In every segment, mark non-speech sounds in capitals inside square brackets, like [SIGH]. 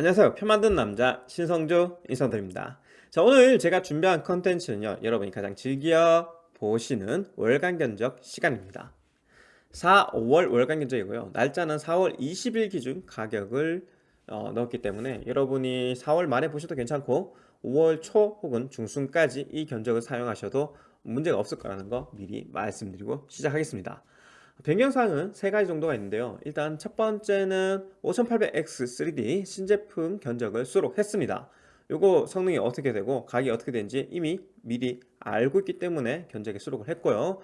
안녕하세요. 표 만든 남자 신성주 인성드립니다. 자 오늘 제가 준비한 컨텐츠는요 여러분이 가장 즐겨 보시는 월간 견적 시간입니다. 4, 5월 월간 견적이고요. 날짜는 4월 20일 기준 가격을 어, 넣었기 때문에 여러분이 4월 말에 보셔도 괜찮고 5월 초 혹은 중순까지 이 견적을 사용하셔도 문제가 없을 거라는 거 미리 말씀드리고 시작하겠습니다 변경사항은 세 가지 정도가 있는데요. 일단 첫 번째는 5800X 3D 신제품 견적을 수록했습니다. 요거 성능이 어떻게 되고 가격이 어떻게 되는지 이미 미리 알고 있기 때문에 견적에 수록을 했고요.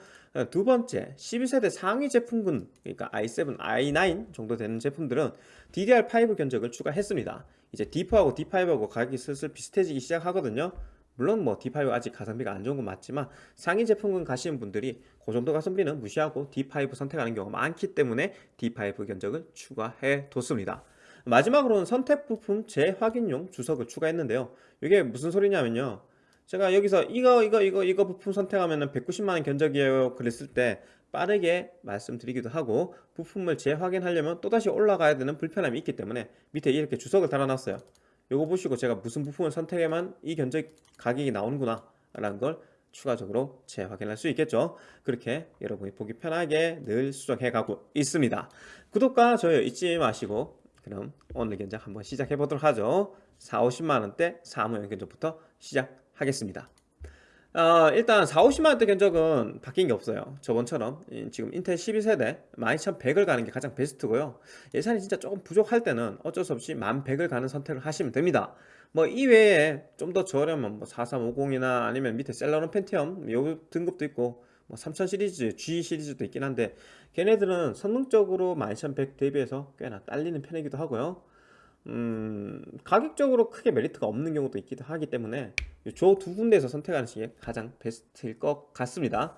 두 번째 12세대 상위 제품군 그러니까 i7, i9 정도 되는 제품들은 DDR5 견적을 추가했습니다. 이제 D4하고 D5하고 가격이 슬슬 비슷해지기 시작하거든요 물론 뭐 D5 아직 가성비가 안 좋은 건 맞지만 상위 제품군 가시는 분들이 그 정도 가성비는 무시하고 D5 선택하는 경우가 많기 때문에 D5 견적을 추가해 뒀습니다. 마지막으로는 선택 부품 재확인용 주석을 추가했는데요. 이게 무슨 소리냐면요. 제가 여기서 이거 이거 이거 이거 부품 선택하면 190만원 견적이에요 그랬을 때 빠르게 말씀드리기도 하고 부품을 재확인하려면 또다시 올라가야 되는 불편함이 있기 때문에 밑에 이렇게 주석을 달아놨어요 요거 보시고 제가 무슨 부품을 선택해만 이 견적 가격이 나오는구나 라는 걸 추가적으로 재확인할 수 있겠죠. 그렇게 여러분이 보기 편하게 늘 수정해 가고 있습니다. 구독과 좋아요 잊지 마시고 그럼 오늘 견적 한번 시작해 보도록 하죠. 4, 50만원대 사무용 견적부터 시작하겠습니다 어, 일단 4, 50만원대 견적은 바뀐 게 없어요. 저번처럼. 지금 인텔 12세대 12100을 가는 게 가장 베스트고요. 예산이 진짜 조금 부족할 때는 어쩔 수 없이 1100을 가는 선택을 하시면 됩니다. 뭐 이외에 좀 더 저렴한 뭐 4350이나 아니면 밑에 셀러론 펜티엄 요 등급도 있고 뭐3000 시리즈, G 시리즈도 있긴 한데 걔네들은 성능적으로 12100 대비해서 꽤나 딸리는 편이기도 하고요 음, 가격적으로 크게 메리트가 없는 경우도 있기도 하기 때문에 저 두 군데에서 선택하는 게 가장 베스트일 것 같습니다.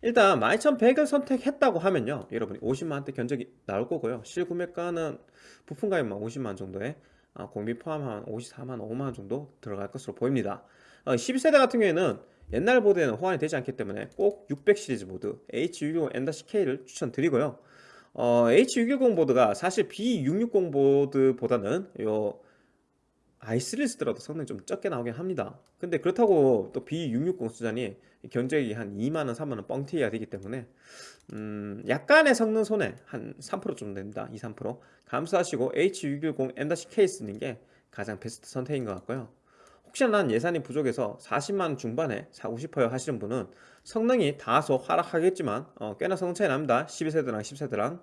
일단 12100을 선택했다고 하면요. 여러분이 50만원대 견적이 나올 거고요. 실구매가는 부품 가격만 50만원 정도에 아, 공비 포함한 54만 5만원 정도 들어갈 것으로 보입니다. 어, 12세대 같은 경우에는 옛날 보드에는 호환이 되지 않기 때문에 꼭 600 시리즈 보드 H610 N-K를 추천드리고요 어, H610 보드가 사실 B660 보드보다는 요 i3를 쓰더라도 성능이 좀 적게 나오긴 합니다. 근데 그렇다고 또 B660 수단이 견적이 한 2만원 3만원 뻥튀기가 되기 때문에 음 약간의 성능 손해 한3% 정도 됩니다. 2, 3% 감수하시고 H610 M-K 쓰는 게 가장 베스트 선택인 것 같고요 혹시나 난 예산이 부족해서 40만원 중반에 사고 싶어요 하시는 분은 성능이 다소 하락하겠지만 어, 꽤나 성능 차이 납니다. 12세대랑 10세대랑.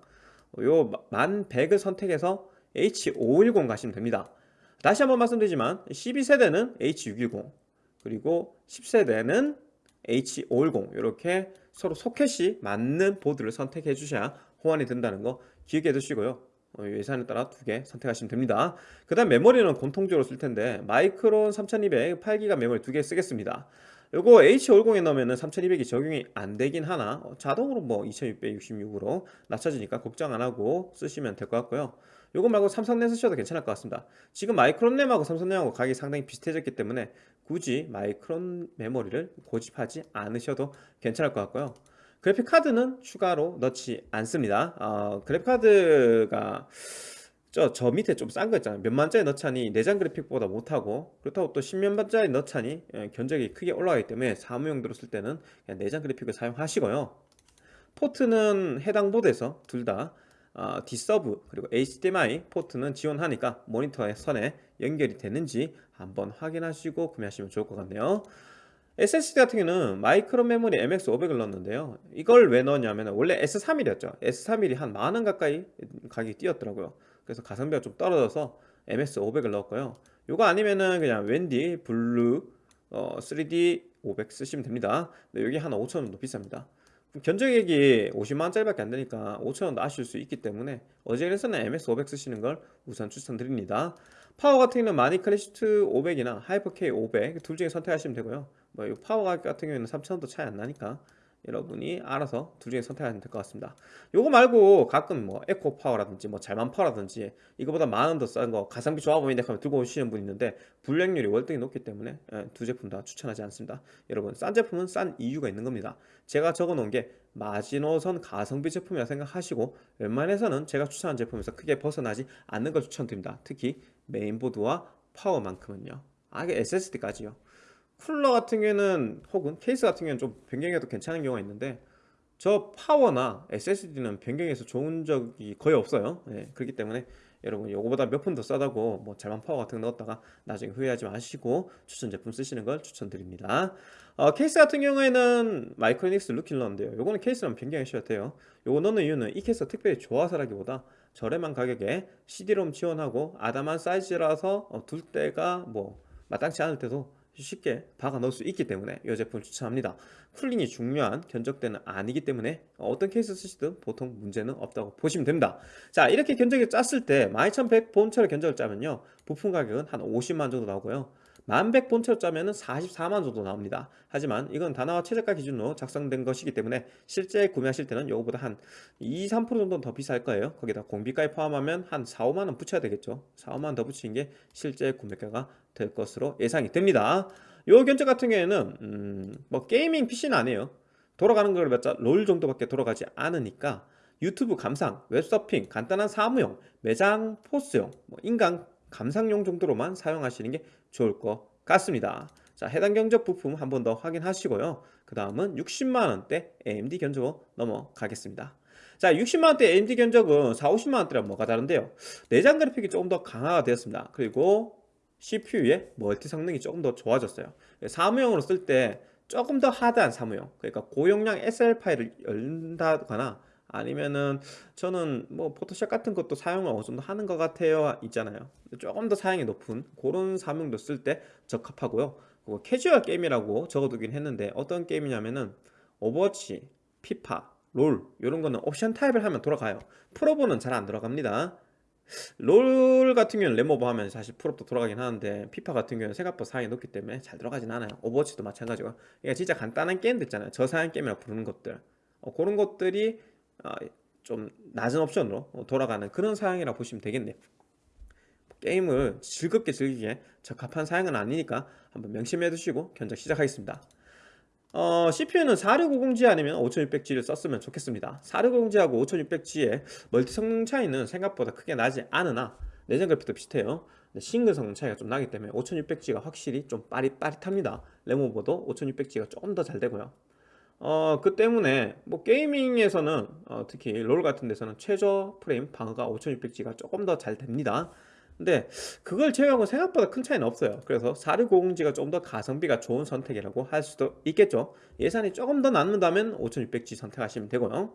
요 1100을 선택해서 H510 가시면 됩니다. 다시 한번 말씀드리지만 12세대는 H610 그리고 10세대는 H510 이렇게 서로 소켓이 맞는 보드를 선택해 주셔야 호환이 된다는 거 기억해 두시고요. 어, 예산에 따라 두 개 선택하시면 됩니다. 그 다음 메모리는 공통적으로 쓸 텐데 마이크론 3200 8기가 메모리 두 개 쓰겠습니다. 요거 H50에 넣으면 3200이 적용이 안 되긴 하나? 어, 자동으로 뭐 2666으로 낮춰지니까 걱정 안 하고 쓰시면 될 것 같고요. 요거 말고 삼성램 쓰셔도 괜찮을 것 같습니다. 지금 마이크론램하고 삼성램하고 가격이 상당히 비슷해졌기 때문에 굳이 마이크론 메모리를 고집하지 않으셔도 괜찮을 것 같고요 그래픽카드는 추가로 넣지 않습니다. 어, 그래픽카드가 저, 저 밑에 좀 싼 거 있잖아요. 몇만짜리 넣자니 내장 그래픽보다 못하고 그렇다고 또 10몇만짜리 넣자니 예, 견적이 크게 올라가기 때문에 사무용도로 쓸 때는 내장 그래픽을 사용하시고요. 포트는 해당 보드에서 둘다 어, D-Sub 그리고 HDMI 포트는 지원하니까 모니터의 선에 연결이 되는지 한번 확인하시고 구매하시면 좋을 것 같네요 SSD 같은 경우는 마이크론 메모리 MX500을 넣었는데요. 이걸 왜 넣었냐면 원래 S31이었죠. S31이 한 만 원 가까이 가격이 뛰었더라고요. 그래서 가성비가 좀 떨어져서 MX500을 넣었고요. 이거 아니면은 그냥 WD Blue 어, 3D 500 쓰시면 됩니다. 근데 여기 한 5천원 정도 비쌉니다. 견적액이 50만원짜리 밖에 안되니까 5천원도 아낄 수 있기 때문에 어지간해서는 MX500 쓰시는 걸 우선 추천드립니다. 파워 같은 경우는 마닉 클래식2 500이나 하이퍼K 500 둘 중에 선택하시면 되고요 뭐 파워 가격 같은 경우에는 3천원도 차이 안 나니까 여러분이 알아서 둘 중에 선택하시면 될 것 같습니다. 요거 말고 가끔 뭐 에코 파워라든지 뭐 잘만 파워라든지 이거보다 만원 더 싼 거 가성비 좋아 보이는데 하면 들고 오시는 분 있는데 불량률이 월등히 높기 때문에 예, 두 제품 다 추천하지 않습니다. 여러분 싼 제품은 싼 이유가 있는 겁니다. 제가 적어 놓은 게 마지노선 가성비 제품이라 생각하시고 웬만해서는 제가 추천한 제품에서 크게 벗어나지 않는 걸 추천드립니다. 특히 메인보드와 파워만큼은요. 아 이게 SSD까지요 쿨러 같은 경우에는 혹은 케이스 같은 경우에는 좀 변경해도 괜찮은 경우가 있는데 저 파워나 SSD는 변경해서 좋은 적이 거의 없어요. 네, 그렇기 때문에 여러분 요거보다 몇 푼 더 싸다고 뭐 잘만 파워 같은 거 넣었다가 나중에 후회하지 마시고 추천 제품 쓰시는 걸 추천드립니다. 어, 케이스 같은 경우에는 마이크로닉스 루킬러인데요. 요거는 케이스랑 변경하셔야 돼요. 요거 넣는 이유는 이 케이스가 특별히 좋아서라기보다 저렴한 가격에 CD롬 지원하고 아담한 사이즈라서 어, 둘 때가 뭐 마땅치 않을 때도 쉽게 박아 넣을 수 있기 때문에 이 제품을 추천합니다. 쿨링이 중요한 견적대는 아니기 때문에 어떤 케이스 쓰시든 보통 문제는 없다고 보시면 됩니다. 자 이렇게 견적을 짰을 때 12100 본체로 견적을 짜면요. 부품 가격은 한 50만 정도 나오고요 1100 본체로 짜면은 44만 정도 나옵니다. 하지만 이건 다나와 최저가 기준으로 작성된 것이기 때문에 실제 구매하실 때는 이거보다 한 2, 3% 정도는 더 비쌀 거예요. 거기다 공임비까지 포함하면 한 4, 5만원 붙여야 되겠죠. 4, 5만원 더 붙이는 게 실제 구매가가 될 것으로 예상이 됩니다. 요 견적 같은 경우에는 음, 뭐 gaming PC는 아니에요. 돌아가는 걸 몇 자 롤 정도밖에 돌아가지 않으니까 유튜브 감상, 웹서핑, 간단한 사무용, 매장 POS용, 뭐 인강 감상용 정도로만 사용하시는 게 좋을 것 같습니다. 자 해당 견적 부품 한 번 더 확인하시고요. 그 다음은 60만원대 AMD 견적으로 넘어가겠습니다. 자 60만원대 AMD 견적은 4, 50만원대랑 뭐가 다른데요? 내장 그래픽이 조금 더 강화가 되었습니다. 그리고 CPU의 멀티 성능이 조금 더 좋아졌어요. 사무용으로 쓸 때 조금 더 하드한 사무용 그러니까 고용량 SL 파일을 열다거나 아니면은 저는 뭐 포토샵 같은 것도 사용을 어느 정도 하는 것 같아요 있잖아요. 조금 더 사양이 높은 그런 사무용도 쓸 때 적합하고요. 그리고 캐주얼 게임이라고 적어두긴 했는데 어떤 게임이냐면은 오버워치, 피파, 롤 이런 거는 옵션 타협을 하면 돌아가요. 풀옵은 잘안 들어갑니다. 롤 같은 경우는 램오버 하면 사실 풀옵도 돌아가긴 하는데 피파 같은 경우는 생각보다 사양이 높기 때문에 잘 들어가진 않아요. 오버워치도 마찬가지고 이게 진짜 간단한 게임들 있잖아요. 저사양 게임이라고 부르는 것들. 어, 그런 것들이 어, 좀 낮은 옵션으로 돌아가는 그런 사양이라고 보시면 되겠네요. 게임을 즐겁게 즐기기에 적합한 사양은 아니니까 한번 명심해 두시고 견적 시작하겠습니다. 어, CPU는 4650G 아니면 5600G를 썼으면 좋겠습니다. 4650G하고 5600G의 멀티 성능 차이는 생각보다 크게 나지 않으나 내장 그래픽도 비슷해요. 싱글 성능 차이가 좀 나기 때문에 5600G가 확실히 좀 빠릿빠릿합니다. 램오버도 5600G가 조금 더 잘 되고요 어, 그 때문에 뭐 게이밍에서는 어, 특히 롤 같은 데서는 최저 프레임 방어가 5600G가 조금 더 잘 됩니다. 근데 그걸 제외하고 생각보다 큰 차이는 없어요. 그래서 4650G가 좀 더 가성비가 좋은 선택이라고 할 수도 있겠죠. 예산이 조금 더 남는다면 5600G 선택하시면 되고요.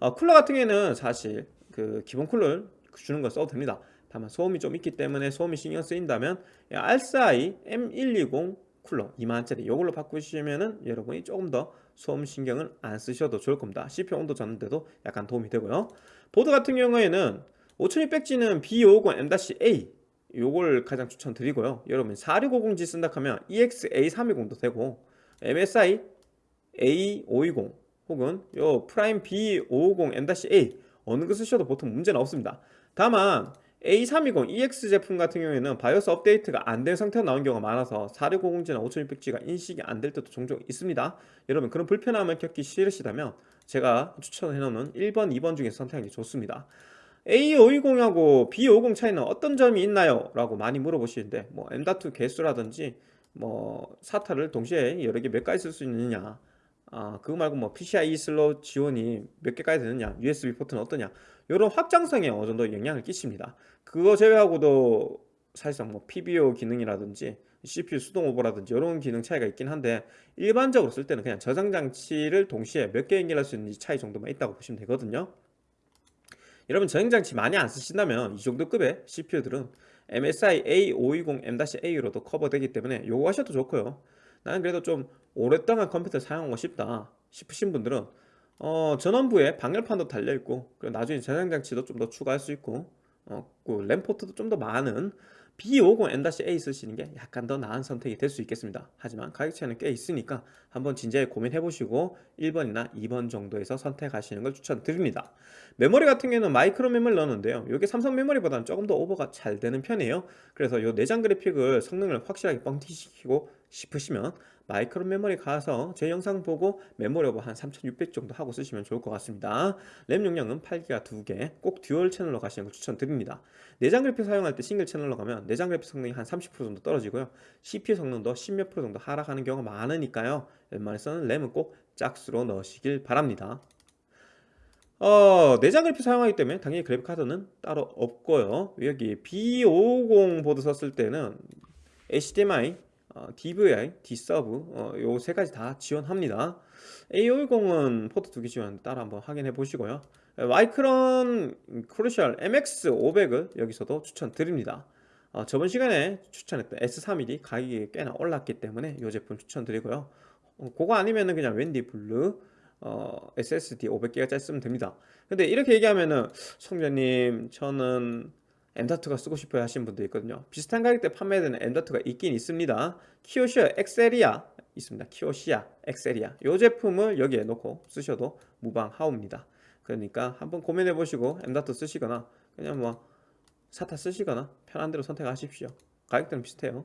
어, 쿨러 같은 경우에는 사실 그 기본 쿨러를 주는 거 써도 됩니다. 다만 소음이 좀 있기 때문에 소음이 신경 쓰인다면 알싸이 M120 쿨러 2만원짜리 이걸로 바꾸시면 은 여러분이 조금 더 소음 신경을 안 쓰셔도 좋을 겁니다. CPU 온도 잡는데도 약간 도움이 되고요. 보드 같은 경우에는 5600G는 B550M-A 요걸 가장 추천드리고요. 여러분 4650G 쓴다 하면 EXA320도 되고 MSI A520 혹은 요 프라임 B550M-A 어느 거 쓰셔도 보통 문제는 없습니다. 다만 A320 EX 제품 같은 경우에는 바이오스 업데이트가 안 된 상태로 나온 경우가 많아서 4650G나 5600G가 인식이 안 될 때도 종종 있습니다 여러분 그런 불편함을 겪기 싫으시다면 제가 추천해 놓는 1번, 2번 중에서 선택하는 게 좋습니다 A520하고 B550 차이는 어떤 점이 있나요? 라고 많이 물어보시는데 뭐 M.2 개수라든지 뭐 SATA를 동시에 여러 개 몇 가지 쓸 수 있느냐 아 그거 말고 뭐 PCIe 슬롯 지원이 몇 개까지 되느냐 USB 포트는 어떠냐 이런 확장성에 어느 정도 영향을 끼칩니다. 그거 제외하고도 사실상 뭐 PBO 기능이라든지 CPU 수동 오버라든지 이런 기능 차이가 있긴 한데 일반적으로 쓸 때는 그냥 저장 장치를 동시에 몇 개 연결할 수 있는지 차이 정도만 있다고 보시면 되거든요. 여러분 저장장치 많이 안 쓰신다면 이 정도 급의 CPU들은 MSI A520M-A로도 커버되기 때문에 요거 하셔도 좋고요 나는 그래도 좀 오랫동안 컴퓨터 사용하고 싶다 싶으신 분들은 어, 전원부에 방열판도 달려있고 그리고 나중에 저장장치도 좀 더 추가할 수 있고 어, 그 램포트도 좀 더 많은 B50M-A 쓰시는 게 약간 더 나은 선택이 될 수 있겠습니다. 하지만 가격 차이는 꽤 있으니까 한번 진지하게 고민해 보시고 1번이나 2번 정도에서 선택하시는 걸 추천드립니다. 메모리 같은 경우는 마이크론 메모리 넣었는데요. 이게 삼성 메모리보다는 조금 더 오버가 잘 되는 편이에요. 그래서 이 내장 그래픽을 성능을 확실하게 뻥튀기시키고 싶으시면 마이크론 메모리 가서 제 영상 보고 메모리 오버 한3600 정도 하고 쓰시면 좋을 것 같습니다. 램 용량은 8기가 2개 꼭 듀얼 채널로 가시는 걸 추천드립니다. 내장 그래픽 사용할 때 싱글 채널로 가면 내장 그래픽 성능이 한 30% 정도 떨어지고요. CPU 성능도 10몇 프로 정도 하락하는 경우가 많으니까요. 웬만해서는 램은 꼭 짝수로 넣으시길 바랍니다. 어, 내장 그래픽 사용하기 때문에 당연히 그래픽 카드는 따로 없고요. 여기 B550 보드 썼을 때는 HDMI, 어, DVI, D-Sub 어, 요세 가지 다 지원합니다. A520은 포트 두 개 지원하는데 따로 한번 확인해 보시고요. 마이크론 크루셜 MX500을 여기서도 추천드립니다. 어, 저번 시간에 추천했던 S31이 가격이 꽤나 올랐기 때문에 이 제품 추천드리고요. 어, 그거 아니면 은 그냥 WD 블루 어, SSD 500기가 쓰면 됩니다. 근데 이렇게 얘기하면은 성전님 저는 M.2가 쓰고 싶어요 하시는 분도 있거든요. 비슷한 가격대 판매되는 M.2가 있긴 있습니다. 키오시아 엑세리아 있습니다. 키오시아 엑세리아. 이 제품을 여기에 놓고 쓰셔도 무방하옵니다. 그러니까 한번 고민해 보시고 M.2 쓰시거나 그냥 뭐 SATA 쓰시거나 편한 대로 선택하십시오. 가격대는 비슷해요.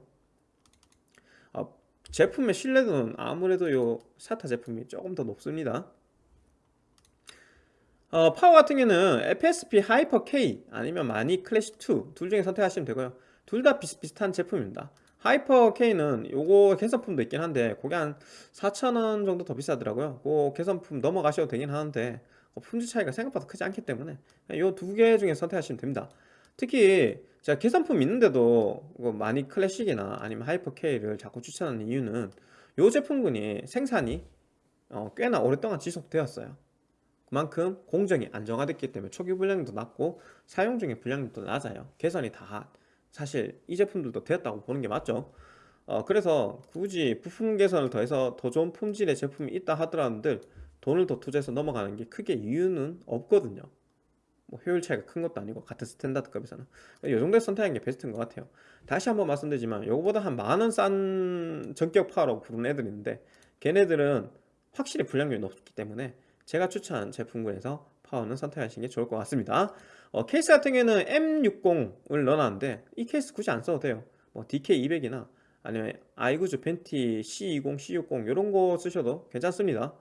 어, 제품의 신뢰도는 아무래도 요 SATA 제품이 조금 더 높습니다 어, 파워 같은 경우는 FSP 하이퍼 K 아니면 마니 클래식 2 둘 중에 선택하시면 되고요. 둘 다 비슷비슷한 제품입니다. 하이퍼 K는 요거 개선품도 있긴 한데 그게 한 4,000원 정도 더 비싸더라고요. 그 개선품 넘어가셔도 되긴 하는데 어, 품질 차이가 생각보다 크지 않기 때문에 요 두 개 중에 선택하시면 됩니다. 특히 제가 개선품 있는데도 뭐 마니 클래식이나 아니면 하이퍼 K를 자꾸 추천하는 이유는 요 제품군이 생산이 어, 꽤나 오랫동안 지속되었어요. 그 만큼 공정이 안정화됐기 때문에 초기 불량률도 낮고 사용 중에 불량률도 낮아요. 개선이 다 사실 이 제품들도 되었다고 보는 게 맞죠? 어, 그래서 굳이 부품 개선을 더해서 더 좋은 품질의 제품이 있다 하더라도 돈을 더 투자해서 넘어가는 게 크게 이유는 없거든요. 뭐 효율 차이가 큰 것도 아니고 같은 스탠다드급에서는. 이 정도에 선택하는 게 베스트인 것 같아요. 다시 한번 말씀드리지만 요거보다 한 만 원 싼 정격 파워라고 부르는 애들이 있는데 걔네들은 확실히 불량률이 높기 때문에 제가 추천한 제품군에서 파워는 선택하시는 게 좋을 것 같습니다. 어, 케이스 같은 경우에는 M60을 넣어놨는데 이 케이스 굳이 안 써도 돼요. 뭐 DK200이나 아니면 아이구주 벤티 C20, C60 이런 거 쓰셔도 괜찮습니다.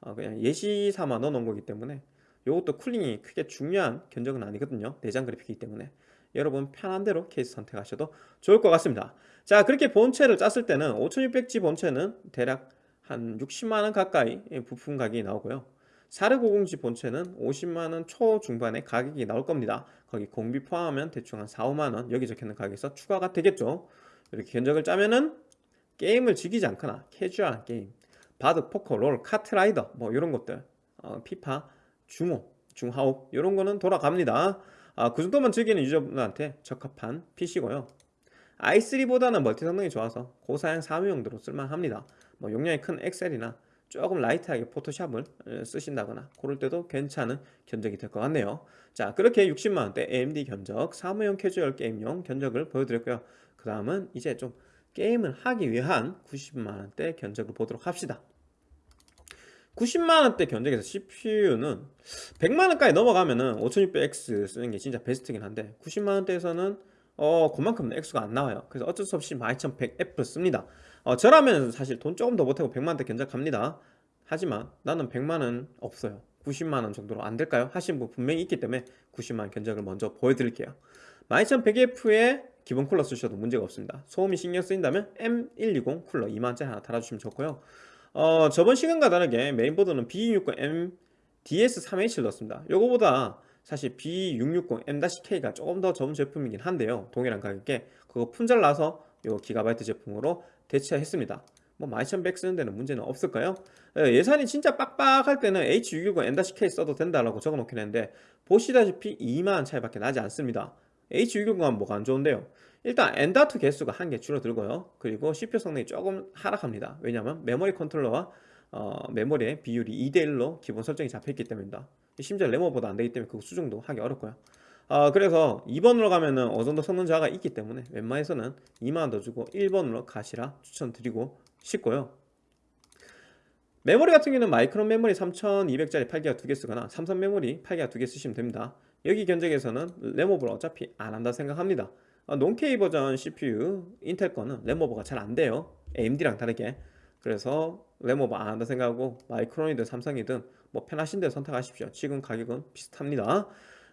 어, 그냥 예시 삼아 넣어놓은 거기 때문에 이것도 쿨링이 크게 중요한 견적은 아니거든요. 내장 그래픽이기 때문에. 여러분 편한 대로 케이스 선택하셔도 좋을 것 같습니다. 자 그렇게 본체를 짰을 때는 5600G 본체는 대략 한 60만원 가까이 부품 가격이 나오고요 4650G 본체는 50만원 초중반의 가격이 나올 겁니다. 거기 공비 포함하면 대충 한 4, 5만원 여기 적혀있는 가격에서 추가가 되겠죠. 이렇게 견적을 짜면은 게임을 즐기지 않거나 캐주얼한 게임 바둑, 포커, 롤, 카트라이더 뭐 이런 것들 어, 피파, 중옵, 중하옵 이런 거는 돌아갑니다. 아, 그 정도만 즐기는 유저분들한테 적합한 PC고요. i3보다는 멀티 성능이 좋아서 고사양 사무용도로 쓸만합니다. 뭐 용량이 큰 엑셀이나 조금 light하게 포토샵을 쓰신다거나 그럴 때도 괜찮은 견적이 될 것 같네요. 자 그렇게 60만원대 AMD 견적 사무용 캐주얼 게임용 견적을 보여드렸고요. 그 다음은 이제 좀 게임을 하기 위한 90만원대 견적을 보도록 합시다. 90만원대 견적에서 CPU는 100만원까지 넘어가면은 5600X 쓰는 게 진짜 베스트긴 한데 90만원대에서는 어 그만큼 X가 안 나와요. 그래서 어쩔 수 없이 12100F를 씁니다 어, 저라면 사실 돈 조금 더 보태고 100만원대 견적합니다. 하지만 나는 100만원 없어요. 90만원 정도로 안 될까요? 하신 분 분명히 있기 때문에 90만원 견적을 먼저 보여드릴게요. 12100F에 기본 쿨러 쓰셔도 문제가 없습니다. 소음이 신경 쓰인다면 M120 쿨러 2만원짜리 하나 달아주시면 좋고요. 어, 저번 시간과 다르게 메인보드는 B660M DS3H를 넣었습니다. 요거보다 사실 B660M-K가 조금 더 좋은 제품이긴 한데요. 동일한 가격에 그거 품절 나서 요 기가바이트 제품으로 대체했습니다. 뭐 12100 쓰는 데는 문제는 없을까요? 예, 예산이 진짜 빡빡할 때는 H610 M-K 써도 된다라고 적어 놓긴 했는데 보시다시피 2만원 차이밖에 나지 않습니다. H610은 뭐가 안 좋은데요? 일단 M.2 개수가 한 개 줄어들고요. 그리고 CPU 성능이 조금 하락합니다. 왜냐하면 메모리 컨트롤러와 어, 메모리의 비율이 2대1로 기본 설정이 잡혀있기 때문입니다. 심지어 램오버도 안되기 때문에 그 수정도 하기 어렵고요 어, 그래서 2번으로 가면은 어느 정도 성능 저하가 있기 때문에 웬만해서는 2만원 더 주고 1번으로 가시라 추천드리고 싶고요. 메모리 같은 경우는 마이크론 메모리 3200짜리 8기가 두 개 쓰거나 삼성 메모리 8기가 두 개 쓰시면 됩니다. 여기 견적에서는 램오버를 어차피 안 한다 생각합니다. 어, non-K 버전 CPU 인텔 거는 램오버가 잘 안 돼요. AMD랑 다르게. 그래서 램오버 안 한다 생각하고 마이크론이든 삼성이든 뭐 편하신 데 선택하십시오. 지금 가격은 비슷합니다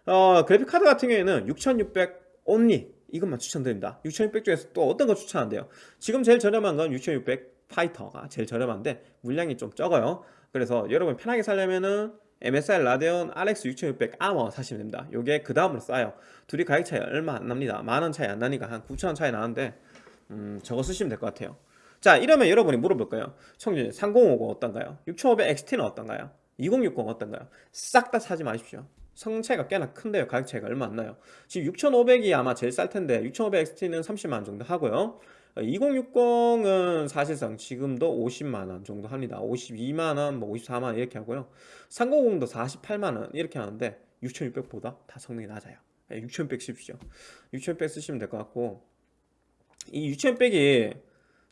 어, 그래픽카드 같은 경우에는 6600 only 이것만 추천드립니다. 6600 중에서 또 어떤 거 추천한대요? 지금 제일 저렴한 건 6600 파이터가 제일 저렴한데 물량이 좀 적어요. 그래서 여러분 편하게 살려면은 MSI 라데온 RX 6600 아머 사시면 됩니다. 요게 그 다음으로 싸요. 둘이 가격 차이 얼마 안 납니다. 만 원 차이 안 나니까 한 9천원 차이 나는데 음, 저거 쓰시면 될 것 같아요. 자 이러면 여러분이 물어볼 거예요? 청준 3050 어떤가요? 6500 XT는 어떤가요? 2060 어떤가요? 싹 다 사지 마십시오 성능 차이가 꽤나 큰데요. 가격 차이가 얼마 안 나요. 지금 6500이 아마 제일 쌀 텐데 6500 XT는 30만원 정도 하고요. 2060은 사실상 지금도 50만원 정도 합니다. 52만원 뭐 54만원 이렇게 하고요. 3050도 48만원 이렇게 하는데 6600보다 다 성능이 낮아요. 6600 쓰십시오. 6600 쓰시면 될 것 같고 이 6600이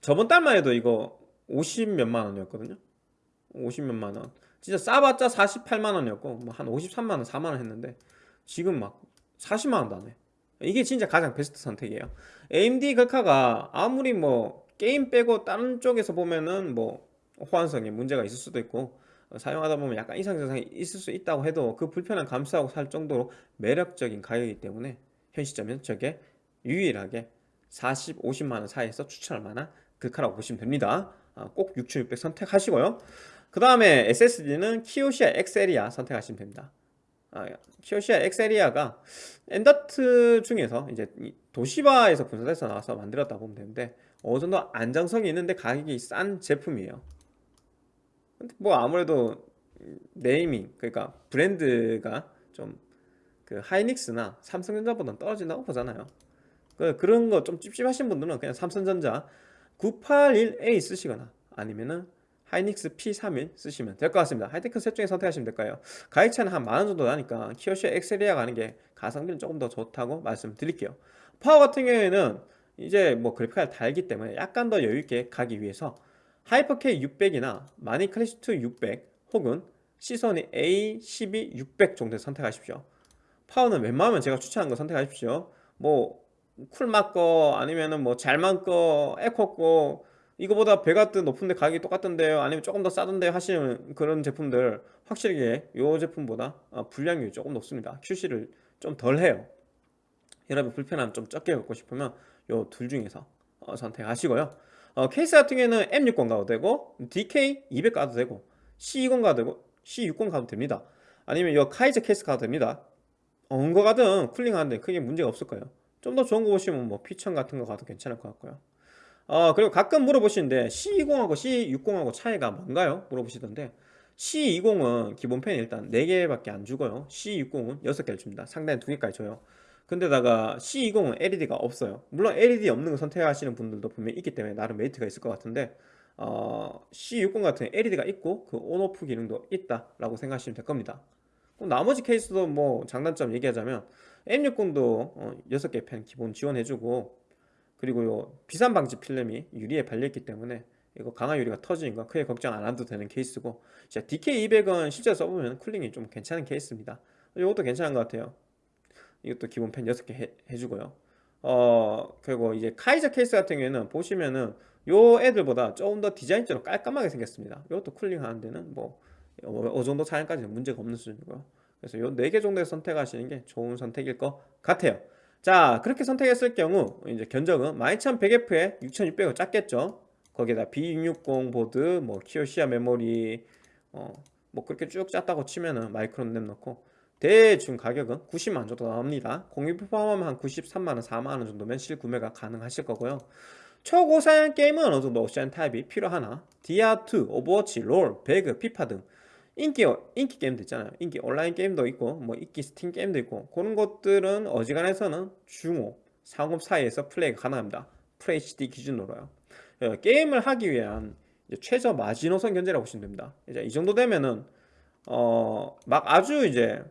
저번 달만 해도 이거 50 몇만 원이었거든요. 50 몇만 원 진짜 싸봤자 48만 원이었고 뭐 한 53만 원 4만 원 했는데 지금 막 40만 원도 안 해. 이게 진짜 가장 베스트 선택이에요. AMD 글카가 아무리 뭐 게임 빼고 다른 쪽에서 보면은 뭐 호환성에 문제가 있을 수도 있고 사용하다 보면 약간 이상 증상이 있을 수 있다고 해도 그 불편함 감수하고 살 정도로 매력적인 가격이기 때문에 현 시점에는 저게 유일하게 40, 50만 원 사이에서 추천할 만한 글카라고 보시면 됩니다. 아, 꼭6600 선택하시고요. 그 다음에 SSD는 키오시아 EXCERIA 선택하시면 됩니다. 아, 키오시아 EXCERIA가 엔더트 중에서 이제 도시바에서 분사해서 나와서 만들었다 보면 되는데 어느 정도 안정성이 있는데 가격이 싼 제품이에요. 근데 뭐 아무래도 네이밍 그러니까 브랜드가 좀 그 하이닉스나 삼성전자보다는 떨어진다고 보잖아요. 그 그런 거 좀 찝찝하신 분들은 그냥 삼성전자 981A 쓰시거나 아니면은 하이닉스 P31 쓰시면 될 것 같습니다. 하이테크 셋 중에 선택하시면 될까요? 가격 차이는 한 만원 정도 나니까 키오시아 엑셀리아 가는 게 가성비는 조금 더 좋다고 말씀드릴게요. 파워 같은 경우에는 이제 뭐 그래픽카드 달기 때문에 약간 더 여유있게 가기 위해서 하이퍼K 600이나 마니 클래시2 600 혹은 시소니 A12 600 정도 선택하십시오. 파워는 웬만하면 제가 추천한 거 선택하십시오. 뭐 쿨맛 거 아니면은 뭐 잘만 거 에코 거 이거보다 배가 뜨 높은데 가격이 똑같던데요? 아니면 조금 더 싸던데요 하시는 그런 제품들 확실히 이 제품보다 어, 불량률이 조금 높습니다. QC를 좀 덜 해요. 여러분 불편함 좀 적게 갖고 싶으면 요둘 중에서 어, 선택하시고요. 어, 케이스 같은 경우에는 M60 가도 되고 DK200 가도 되고 C20 가도 되고 C60 가도 됩니다. 아니면 이 카이저 케이스 가도 됩니다. 어느 거 가든 cooling 하는데 크게 문제가 없을 거예요. 좀 더 좋은 거 보시면 뭐 피천 같은 거 가도 괜찮을 것 같고요 어, 그리고 가끔 물어보시는데 C20하고 C60하고 차이가 뭔가요? 물어보시던데 C20은 기본 팬이 일단 4개밖에 안 주고요. C60은 6개를 줍니다. 상단에 2개까지 줘요. 근데다가 C20은 LED가 없어요. 물론 LED 없는 거 선택하시는 분들도 분명히 있기 때문에 나름 메리트가 있을 것 같은데 어, C60 같은 LED가 있고 그 on off 기능도 있다 라고 생각하시면 될 겁니다. 나머지 케이스도 뭐 장단점 얘기하자면 M60도 어, 6개 팬 기본 지원해주고 그리고 요 비산 방지 필름이 유리에 발려있기 때문에 이거 강화 유리가 터지는 거 크게 걱정 안 해도 되는 케이스고 자 DK200은 실제 써보면 cooling이 좀 괜찮은 케이스입니다. 이것도 괜찮은 것 같아요. 이것도 기본 팬 6개 해, 해주고요. 어 그리고 이제 카이저 케이스 같은 경우에는 보시면은 요 애들보다 조금 더 디자인적으로 깔끔하게 생겼습니다. 이것도 cooling 하는 데는 뭐 어느 정도 사양까지는 문제가 없는 수준이고요. 그래서 요 4개 정도에 선택하시는 게 좋은 선택일 것 같아요 자 그렇게 선택했을 경우 이제 견적은 12100F에 6600을 짰겠죠. 거기에다 B660 보드 뭐 키오시아 메모리 어, 뭐 그렇게 쭉 짰다고 치면은 마이크론 램 넣고 대충 가격은 90만원 정도 나옵니다. 공임 포함하면 한 93만원 4만원 정도면 실구매가 가능하실 거고요. 초고사양 게임은 어느 정도 옵션 타협이 필요하나? 디아2, 오버워치, 롤, 배그, 피파 등 인기 인기 게임도 있잖아요. 인기 온라인 게임도 있고 뭐 인기 스팀 게임도 있고 그런 것들은 어지간해서는 중옵 상옵 사이에서 플레이가 가능합니다. FHD 기준으로요. 예, 게임을 하기 위한 최저 마지노선 견적이라고 보시면 됩니다. 이제 이 정도 되면은 어 막 아주 이제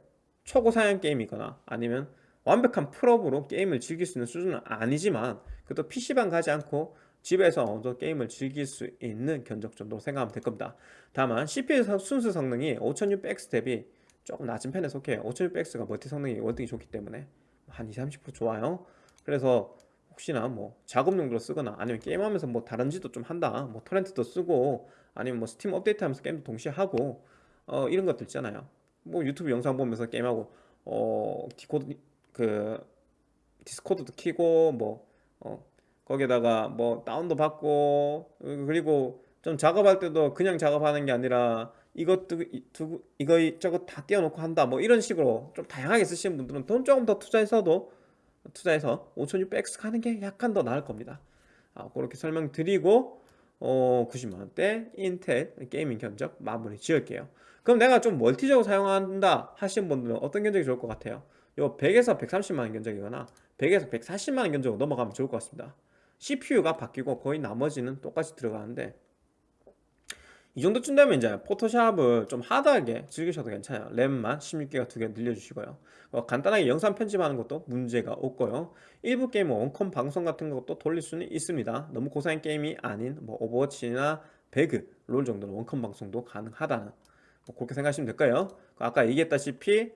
초고 사양 게임이거나 아니면 완벽한 풀옵으로 게임을 즐길 수 있는 수준은 아니지만 그래도 PC방 가지 않고 집에서 어느 정도 게임을 즐길 수 있는 견적 정도 생각하면 될 겁니다. 다만 CPU 순수 성능이 5600X 대비 조금 낮은 편에 속해요. 5600X가 멀티 성능이 월등히 좋기 때문에 한 20-30% 좋아요. 그래서 혹시나 뭐 작업 용도로 쓰거나 아니면 게임하면서 뭐 다른 짓도 좀 한다 뭐 토렌트도 쓰고 아니면 뭐 스팀 업데이트하면서 게임도 동시에 하고 어 이런 것들 있잖아요. 뭐 유튜브 영상 보면서 게임하고 어 디코드 그 디스코드도 키고 뭐 어, 거기에다가 뭐 다운도 받고 그리고 좀 작업할 때도 그냥 작업하는 게 아니라 이것도 이- 두- 이거 저거 다 띄워놓고 한다 뭐 이런 식으로 좀 다양하게 쓰시는 분들은 돈 조금 더 투자해서도 투자해서 5600X 가는 게 약간 더 나을 겁니다. 아, 그렇게 설명드리고 어, 90만원대 인텔 게이밍 견적 마무리 지을게요. 그럼 내가 좀 멀티적으로 사용한다 하시는 분들은 어떤 견적이 좋을 것 같아요? 요 100에서 130만원 견적이거나 100에서 140만원 견적으로 넘어가면 좋을 것 같습니다 CPU가 바뀌고 거의 나머지는 똑같이 들어가는데 이 정도쯤 되면 이제 포토샵을 좀 하드하게 즐기셔도 괜찮아요. 램만 16기가 두 개 늘려주시고요. 어, 간단하게 영상 편집하는 것도 문제가 없고요. 일부 게임 원컴 방송 같은 것도 돌릴 수는 있습니다. 너무 고사양 게임이 아닌 뭐 오버워치나 배그 롤 정도는 원컴 방송도 가능하다는 뭐 그렇게 생각하시면 될까요? 아까 얘기했다시피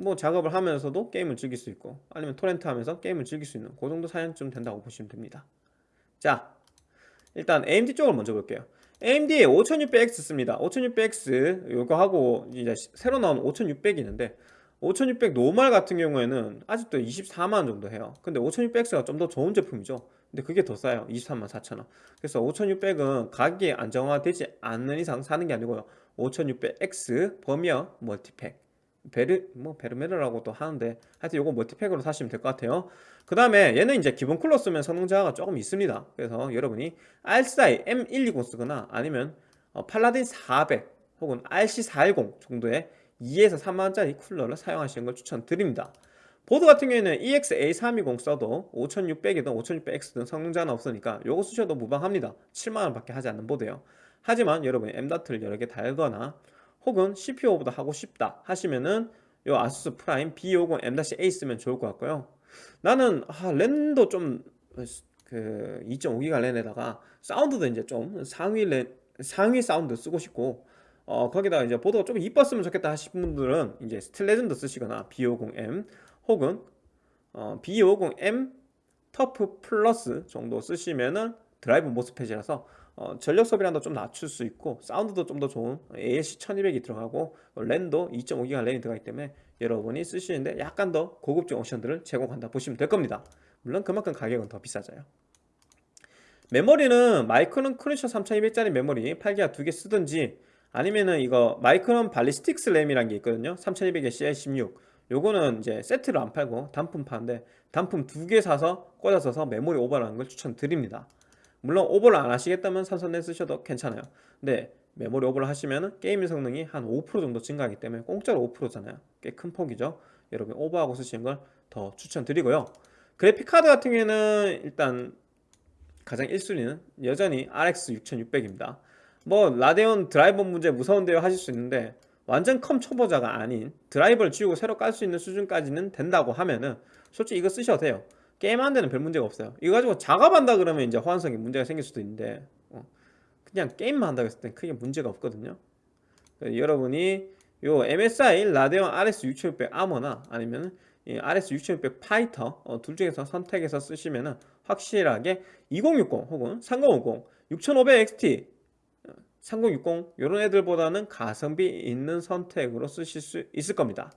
뭐 작업을 하면서도 게임을 즐길 수 있고 아니면 토렌트 하면서 게임을 즐길 수 있는 그 정도 사양쯤 된다고 보시면 됩니다. 자 일단 AMD 쪽을 먼저 볼게요. AMD 5600X 씁니다. 5600X 이거 하고 이제 새로 나온 5600이 있는데 5600 normal 같은 경우에는 아직도 24만 정도 해요. 근데 5600X가 좀 더 좋은 제품이죠. 근데 그게 더 싸요. 23만 4천원. 그래서 5600은 가격이 안정화되지 않는 이상 사는 게 아니고요. 5600X Vermeer multipack 베르 뭐 베르메르라고도 하는데 하여튼 요거 multipack으로 사시면 될 것 같아요. 그 다음에 얘는 이제 기본 쿨러 쓰면 성능 저하가 조금 있습니다. 그래서 여러분이 RCI M120 쓰거나 아니면 어, 팔라딘 400 혹은 RC410 정도의 2에서 3만원짜리 쿨러를 사용하시는 걸 추천드립니다. 보드 같은 경우에는 EXA320 써도 5600이든 5600X든 성능 저하는 없으니까 요거 쓰셔도 무방합니다. 7만원 밖에 하지 않는 보드예요. 하지만 여러분이 M다트를 여러 개 달거나 혹은 CPU보다 하고 싶다 하시면은 요 아수스 Prime B50 M-A 쓰면 좋을 것 같고요. 나는 아, 랜도 좀 그 2.5기가 랜에다가 사운드도 이제 좀 상위 랜 상위 사운드 쓰고 싶고 어 거기다가 이제 보드가 좀 이뻤으면 좋겠다 하시는 분들은 이제 Steel Legend 쓰시거나 B50M 혹은 어, B50M TUF Plus 정도 쓰시면은 drive MOSFET이라서 어, 전력 소비량도 좀 낮출 수 있고 사운드도 좀 더 좋은 ALC 1200이 들어가고 랜도 2.5기가 랜이 들어가기 때문에 여러분이 쓰시는데 약간 더 고급진 옵션들을 제공한다 보시면 될 겁니다. 물론 그만큼 가격은 더 비싸져요. 메모리는 마이크론 Crucial 3200짜리 메모리 8기가 두 개 쓰든지 아니면은 이거 마이크론 Ballistix 램이라는 게 있거든요. 3200에 CL16 요거는 이제 세트로 안 팔고 단품 파는데 단품 두 개 사서 꽂아서 메모리 오버하는 걸 추천드립니다 물론 오버를 안 하시겠다면 삼성 램 쓰셔도 괜찮아요. 근데 메모리 오버를 하시면 게임 성능이 한 5% 정도 증가하기 때문에 공짜로 5%잖아요. 꽤 큰 폭이죠. 여러분 오버하고 쓰시는 걸 더 추천드리고요. 그래픽카드 같은 경우에는 일단 가장 1순위는 여전히 RX 6600입니다. 뭐 라데온 드라이버 문제 무서운데요 하실 수 있는데 완전 컴 초보자가 아닌 드라이버를 지우고 새로 깔 수 있는 수준까지는 된다고 하면은 솔직히 이거 쓰셔도 돼요 게임 하는 데는 별 문제가 없어요. 이거 가지고 작업한다 그러면 이제 호환성이 문제가 생길 수도 있는데 어, 그냥 게임만 한다고 했을 땐 크게 문제가 없거든요. 여러분이 요 MSI 라데온 RX 6600 아머나 아니면 이 RX 6600 파이터 어, 둘 중에서 선택해서 쓰시면은 확실하게 2060 혹은 3050 6500XT 3060 이런 애들보다는 가성비 있는 선택으로 쓰실 수 있을 겁니다.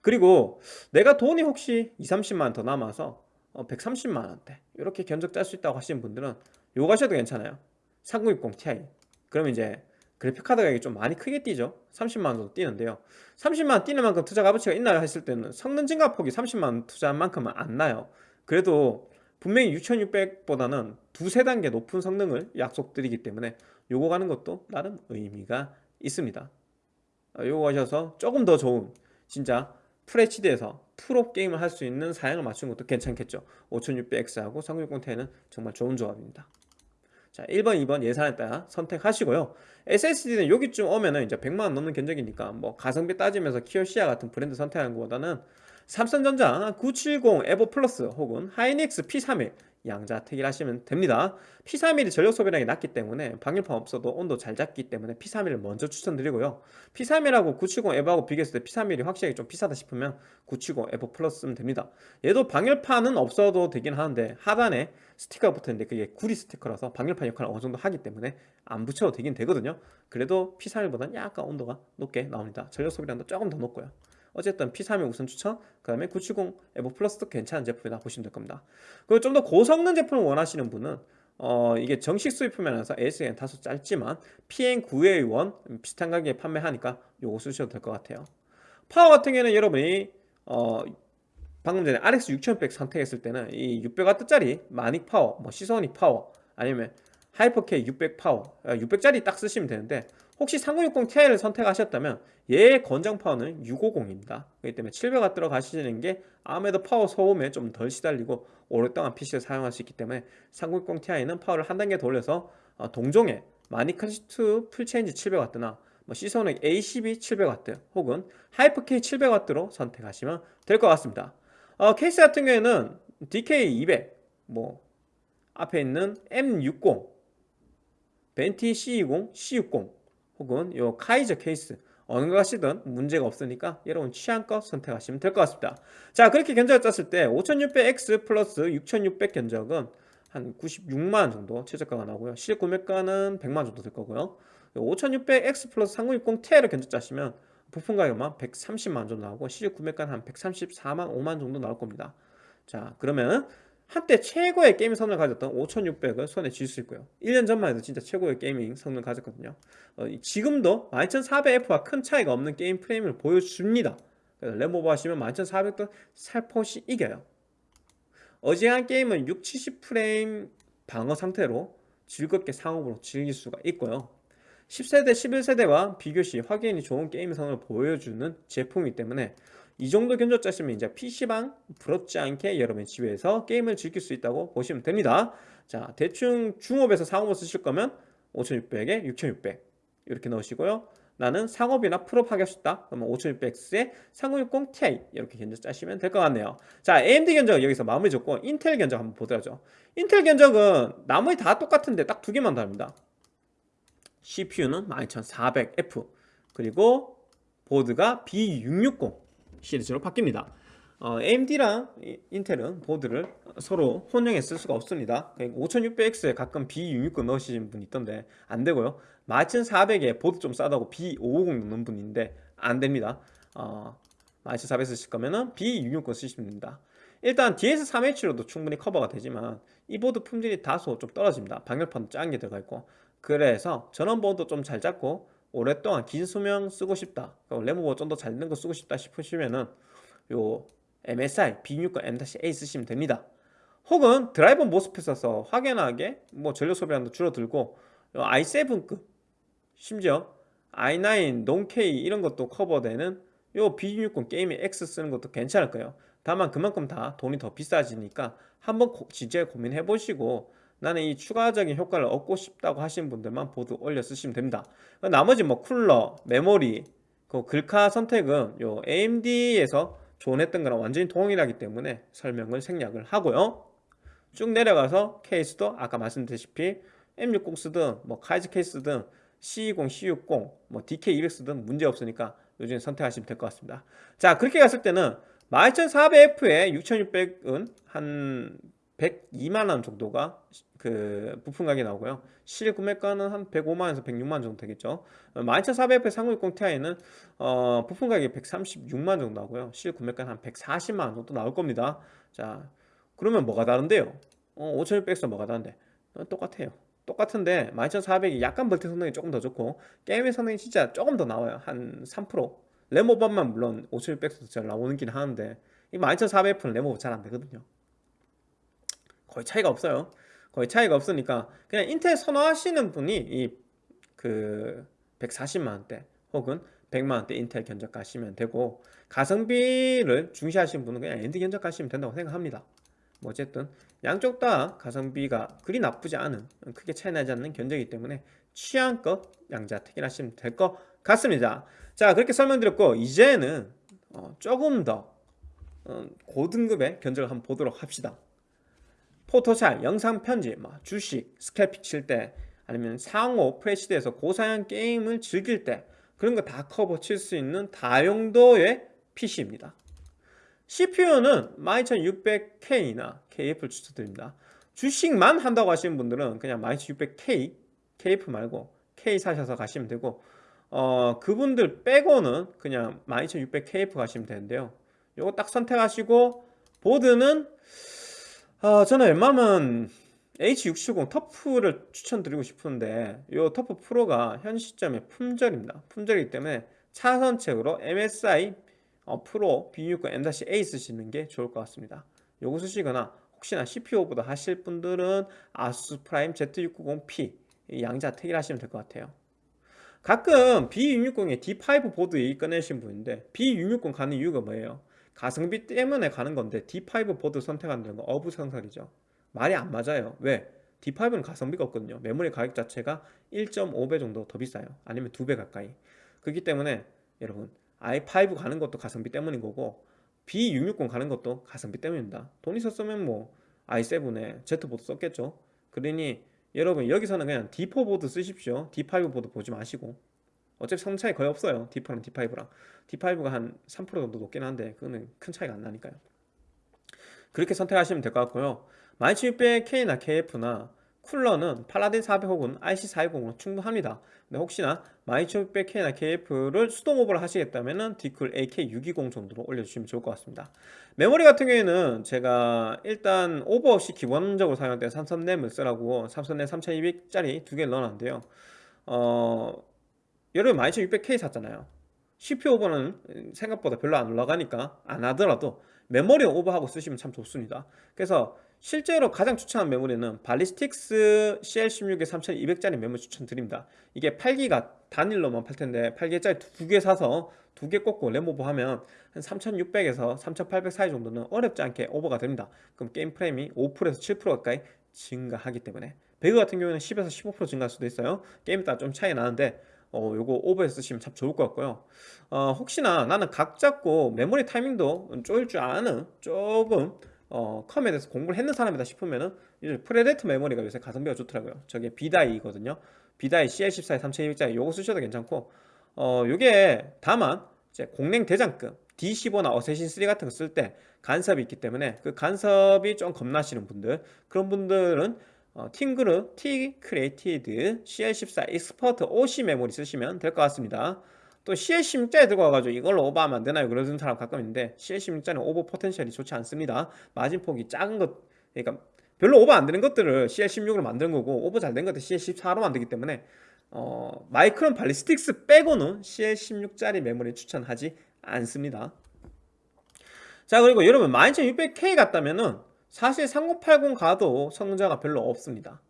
그리고 내가 돈이 혹시 2, 30만 더 남아서 130만원대. 이렇게 견적 짤 수 있다고 하시는 분들은 요거 하셔도 괜찮아요. 3060 Ti. 그러면 이제 그래픽카드 가격이 좀 많이 크게 뛰죠. 30만원 정도 뛰는데요. 30만원 뛰는 만큼 투자 값어치가 있나요? 했을 때는 성능 증가 폭이 30만원 투자한 만큼은 안 나요. 그래도 분명히 6600보다는 두세 단계 높은 성능을 약속드리기 때문에 요거 가는 것도 나름 의미가 있습니다. 어, 요거 하셔서 조금 더 좋은 진짜 FHD에서 프로 게임을 할 수 있는 사양을 맞춘 것도 괜찮겠죠. 5600X하고 3060Ti는 정말 좋은 조합입니다. 자 1번 2번 예산에 따라 선택하시고요. SSD는 여기쯤 오면은 이제 100만원 넘는 견적이니까 뭐 가성비 따지면서 키오시아 같은 브랜드 선택하는 것보다는 삼성전자 970 에버 플러스 혹은 하이닉스 P31 양자택일 하시면 됩니다. P31이 전력 소비량이 낮기 때문에 방열판 없어도 온도 잘 잡기 때문에 P31을 먼저 추천드리고요. P31하고 970 에버하고 비교했을 때 P31이 확실히 좀 비싸다 싶으면 970 에버 플러스 쓰면 됩니다. 얘도 방열판은 없어도 되긴 하는데 하단에 스티커가 붙어있는데 그게 구리 스티커라서 방열판 역할을 어느 정도 하기 때문에 안 붙여도 되긴 되거든요. 그래도 P31보다는 약간 온도가 높게 나옵니다. 전력 소비량도 조금 더 높고요 어쨌든 P31 우선 추천 그 다음에 970 에버 플러스도 괜찮은 제품이다 보시면 될 겁니다. 그리고 좀 더 고성능 제품을 원하시는 분은 어 이게 정식 수입품이라서 AS는 다소 짧지만 PN9A1 비슷한 가격에 판매하니까 요거 쓰셔도 될 것 같아요. 파워 같은 경우에는 여러분이 어 방금 전에 RX 6600 선택했을 때는 이 600W짜리 마닉 파워, 뭐 시소닉 파워 아니면 하이퍼K 600 파워 600짜리 딱 쓰시면 되는데 혹시 3060 Ti를 선택하셨다면 얘의 권장 파워는 650입니다. 그렇기 때문에 700W 들어가시는 게 아무래도 파워 소음에 좀 덜 시달리고 오랫동안 PC를 사용할 수 있기 때문에 3060 Ti는 파워를 한 단계 더 올려서 어, 동종의 마닉 클래식2 풀체인지 700W나 뭐 시소닉 A12 700W 혹은 하이퍼K 700W로 선택하시면 될 것 같습니다. 어, 케이스 같은 경우에는 DK200 뭐 앞에 있는 M60 벤티 C20, C60 혹은 요 카이저 케이스 어느 거 하시든 문제가 없으니까 여러분 취향껏 선택하시면 될 것 같습니다. 자 그렇게 견적을 짰을 때 5600X 플러스 6600 견적은 한 96만원 정도 최저가가 나오고요. 실구매가는 100만원 정도 될 거고요. 5600X 플러스 3060 Ti를 견적 짜시면 부품 가격만 130만원 정도 나오고 실구매가는 한 134만 5만 정도 나올 겁니다. 자 그러면 한때 최고의 게임 성능을 가졌던 5600을 손에 쥘 수 있고요. 1년 전만 해도 진짜 최고의 gaming 성능을 가졌거든요. 어, 지금도 12400F와 큰 차이가 없는 게임 프레임을 보여줍니다. 그래서 램오버 하시면 12400도 살포시 이겨요. 어지간한 게임은 6, 70프레임 방어 상태로 즐겁게 상업으로 즐길 수가 있고요. 10세대, 11세대와 비교시 확연히 좋은 게임 성능을 보여주는 제품이기 때문에 이 정도 견적 짜시면 이제 PC방 부럽지 않게 여러분의 집에서 게임을 즐길 수 있다고 보시면 됩니다. 자 대충 중업에서 상업을 쓰실 거면 5600에 6600 이렇게 넣으시고요. 나는 상업이나 프로 하고 싶다. 그러면 5600X에 3060 Ti 이렇게 견적 짜시면 될 것 같네요. 자 AMD 견적은 여기서 마무리 짓고 인텔 견적 한번 보더라죠. 인텔 견적은 나머지 다 똑같은데 딱 두 개만 다릅니다. CPU는 12400F 그리고 보드가 B660 시리즈로 바뀝니다. 어, AMD랑 인텔은 보드를 서로 혼용해 쓸 수가 없습니다. 5600X에 가끔 B660 넣으시는 분 있던데 안되고요. 12400에 보드 좀 싸다고 B550 넣는 분인데 안됩니다. 어, 12400 쓰실 거면은 B660 쓰시면 됩니다. 일단 DS3H로도 충분히 커버가 되지만 이 보드 품질이 다소 좀 떨어집니다. 방열판도 작은 게 들어가 있고. 그래서 전원부도 좀 잘 잡고 오랫동안 긴 수명 쓰고 싶다. 램오버 좀 더 잘 되는 거 쓰고 싶다 싶으시면은 요 MSI B660M-A 쓰시면 됩니다. 혹은 드라이버 모스펫 써서 확연하게 뭐 전력 소비량도 줄어들고 i7급 심지어 i9, 논K 이런 것도 커버되는 요 B660 Gaming X 쓰는 것도 괜찮을 거예요. 다만 그만큼 다 돈이 더 비싸지니까 한번 진지하게 고민해 보시고 나는 이 추가적인 효과를 얻고 싶다고 하시는 분들만 보드 올려 쓰시면 됩니다. 나머지 뭐 쿨러, 메모리, 그 글카 선택은 요 AMD에서 조언했던 거랑 완전히 동일하기 때문에 설명을 생략을 하고요. 쭉 내려가서 케이스도 아까 말씀드렸다시피 M60 쓰든 뭐 카이즈 케이스 든 C20, C60, 뭐 DK200 쓰든 문제 없으니까 요즘 선택하시면 될 것 같습니다. 자 그렇게 갔을 때는 12400F에 6600은 한 102만원 정도가 그 부품 가격이 나오고요. 실 구매가는 한 105만원에서 106만원 정도 되겠죠. 12400F 3060 Ti는 어, 부품 가격이 136만원 정도 나오고요. 실 구매가는 한 140만원 정도 나올 겁니다. 자 그러면 뭐가 다른데요? 어, 5600에서 뭐가 다른데? 어, 똑같아요. 똑같은데 12400이 약간 벌티 성능이 조금 더 좋고 게임의 성능이 진짜 조금 더 나와요. 한 3% 램 오버만 물론 5600에서 잘 나오긴 하는데 이 12400F는 램 오버 잘 안되거든요 거의 차이가 없어요. 거의 차이가 없으니까 그냥 인텔 선호하시는 분이 이 그 140만원대 혹은 100만원대 인텔 견적 가시면 되고 가성비를 중시하시는 분은 그냥 AMD 견적 가시면 된다고 생각합니다. 뭐 어쨌든 양쪽 다 가성비가 그리 나쁘지 않은 크게 차이 나지 않는 견적이기 때문에 취향껏 양자 택일 하시면 될 것 같습니다. 자 그렇게 설명드렸고 이제는 어, 조금 더 어, 고등급의 견적을 한번 보도록 합시다 포토샵, 영상 편집, 뭐 주식, scalping 칠 때 아니면 상옵, 풀HD에서 고사양 게임을 즐길 때 그런 거 다 커버 칠 수 있는 다용도의 PC입니다. CPU는 12600K나 KF를 추천드립니다. 주식만 한다고 하시는 분들은 그냥 12600K, KF 말고 K 사셔서 가시면 되고 어 그분들 빼고는 그냥 12600KF 가시면 되는데요. 요거 딱 선택하시고 보드는 어, 저는 웬만하면 H670 터프를 추천드리고 싶은데 이 터프 프로가 현 시점에 품절입니다. 품절이기 때문에 차선책으로 MSI 어, 프로 B690 M-A 쓰시는 게 좋을 것 같습니다. 요거 쓰시거나 혹시나 CPU 오버도 하실 분들은 아수스 프라임 Z690P 이 양자 택일 하시면 될 것 같아요. 가끔 B660에 D5 보드 꺼내신 분인데 B660 가는 이유가 뭐예요? 가성비 때문에 가는 건데 D5 보드 선택한다는 건 어불성설이죠. 말이 안 맞아요. 왜? D5는 가성비가 없거든요. 메모리 가격 자체가 1.5배 정도 더 비싸요. 아니면 2배 가까이. 그렇기 때문에 여러분 i5 가는 것도 가성비 때문인 거고 B660 가는 것도 가성비 때문입니다. 돈 있었으면 뭐 i7에 Z보드 썼겠죠. 그러니 여러분 여기서는 그냥 D4 보드 쓰십시오. D5 보드 보지 마시고 어차피 성 차이 거의 없어요. D4랑 D5랑 D5가 한 3% 정도 높긴 한데 그거는 큰 차이가 안 나니까요. 그렇게 선택하시면 될 것 같고요. 12600K나 KF나 쿨러는 팔라딘 400 혹은 RC420으로 충분합니다. 근데 혹시나 12600K나 KF를 수동 오버를 하시겠다면 디쿨 AK620 정도로 올려주시면 좋을 것 같습니다. 메모리 같은 경우에는 제가 일단 오버 없이 기본적으로 사용할 삼성 램을 쓰라고 삼성 램 3200짜리 두 개를 넣어놨는데요. 어, 여러분 12600K 샀잖아요. CPU 오버는 생각보다 별로 안 올라가니까 안 하더라도 메모리 오버하고 쓰시면 참 좋습니다. 그래서 실제로 가장 추천한 메모리는 발리스틱스 CL16의 3200짜리 메모리 추천드립니다. 이게 8기가 단일로만 팔 텐데 8기가짜리 두 개 사서 두 개 꽂고 램오버 하면 한 3600에서 3800 사이 정도는 어렵지 않게 오버가 됩니다. 그럼 게임 프레임이 5%에서 7% 가까이 증가하기 때문에 배그 같은 경우는 10에서 15% 증가할 수도 있어요. 게임 따라 좀 차이 나는데 어, 요거 오버해서 쓰시면 참 좋을 것 같고요. 어, 혹시나 나는 각 잡고 메모리 타이밍도 쪼일 줄 아는 조금 어, 컴에 대해서 공부를 했는 사람이다 싶으면은 프레데터 메모리가 요새 가성비가 좋더라고요. 저게 B-die거든요. B-die CL14에 3200짜리 요거 쓰셔도 괜찮고 어, 요게 다만 이제 공랭 대장급 D15나 어세신 3 같은 거 쓸 때 간섭이 있기 때문에 그 간섭이 좀 겁나시는 분들 그런 분들은 어, 팀그룹 T-Create CL14 Expert OC 메모리 쓰시면 될 것 같습니다. 또 CL16짜리 들고 와가지고 이걸로 오버하면 안 되나요? 그러는 사람 가끔 있는데 CL16짜리는 오버 potential이 좋지 않습니다. 마진폭이 작은 것, 그러니까 별로 오버 안 되는 것들을 CL16으로 만드는 거고 오버 잘 된 것들 CL14로 만들기 때문에 어, 마이크론 발리스틱스 빼고는 CL16짜리 메모리 추천하지 않습니다. 자 그리고 여러분 12600K 같다면은 사실 3080 가도 성능 저하가 별로 없습니다.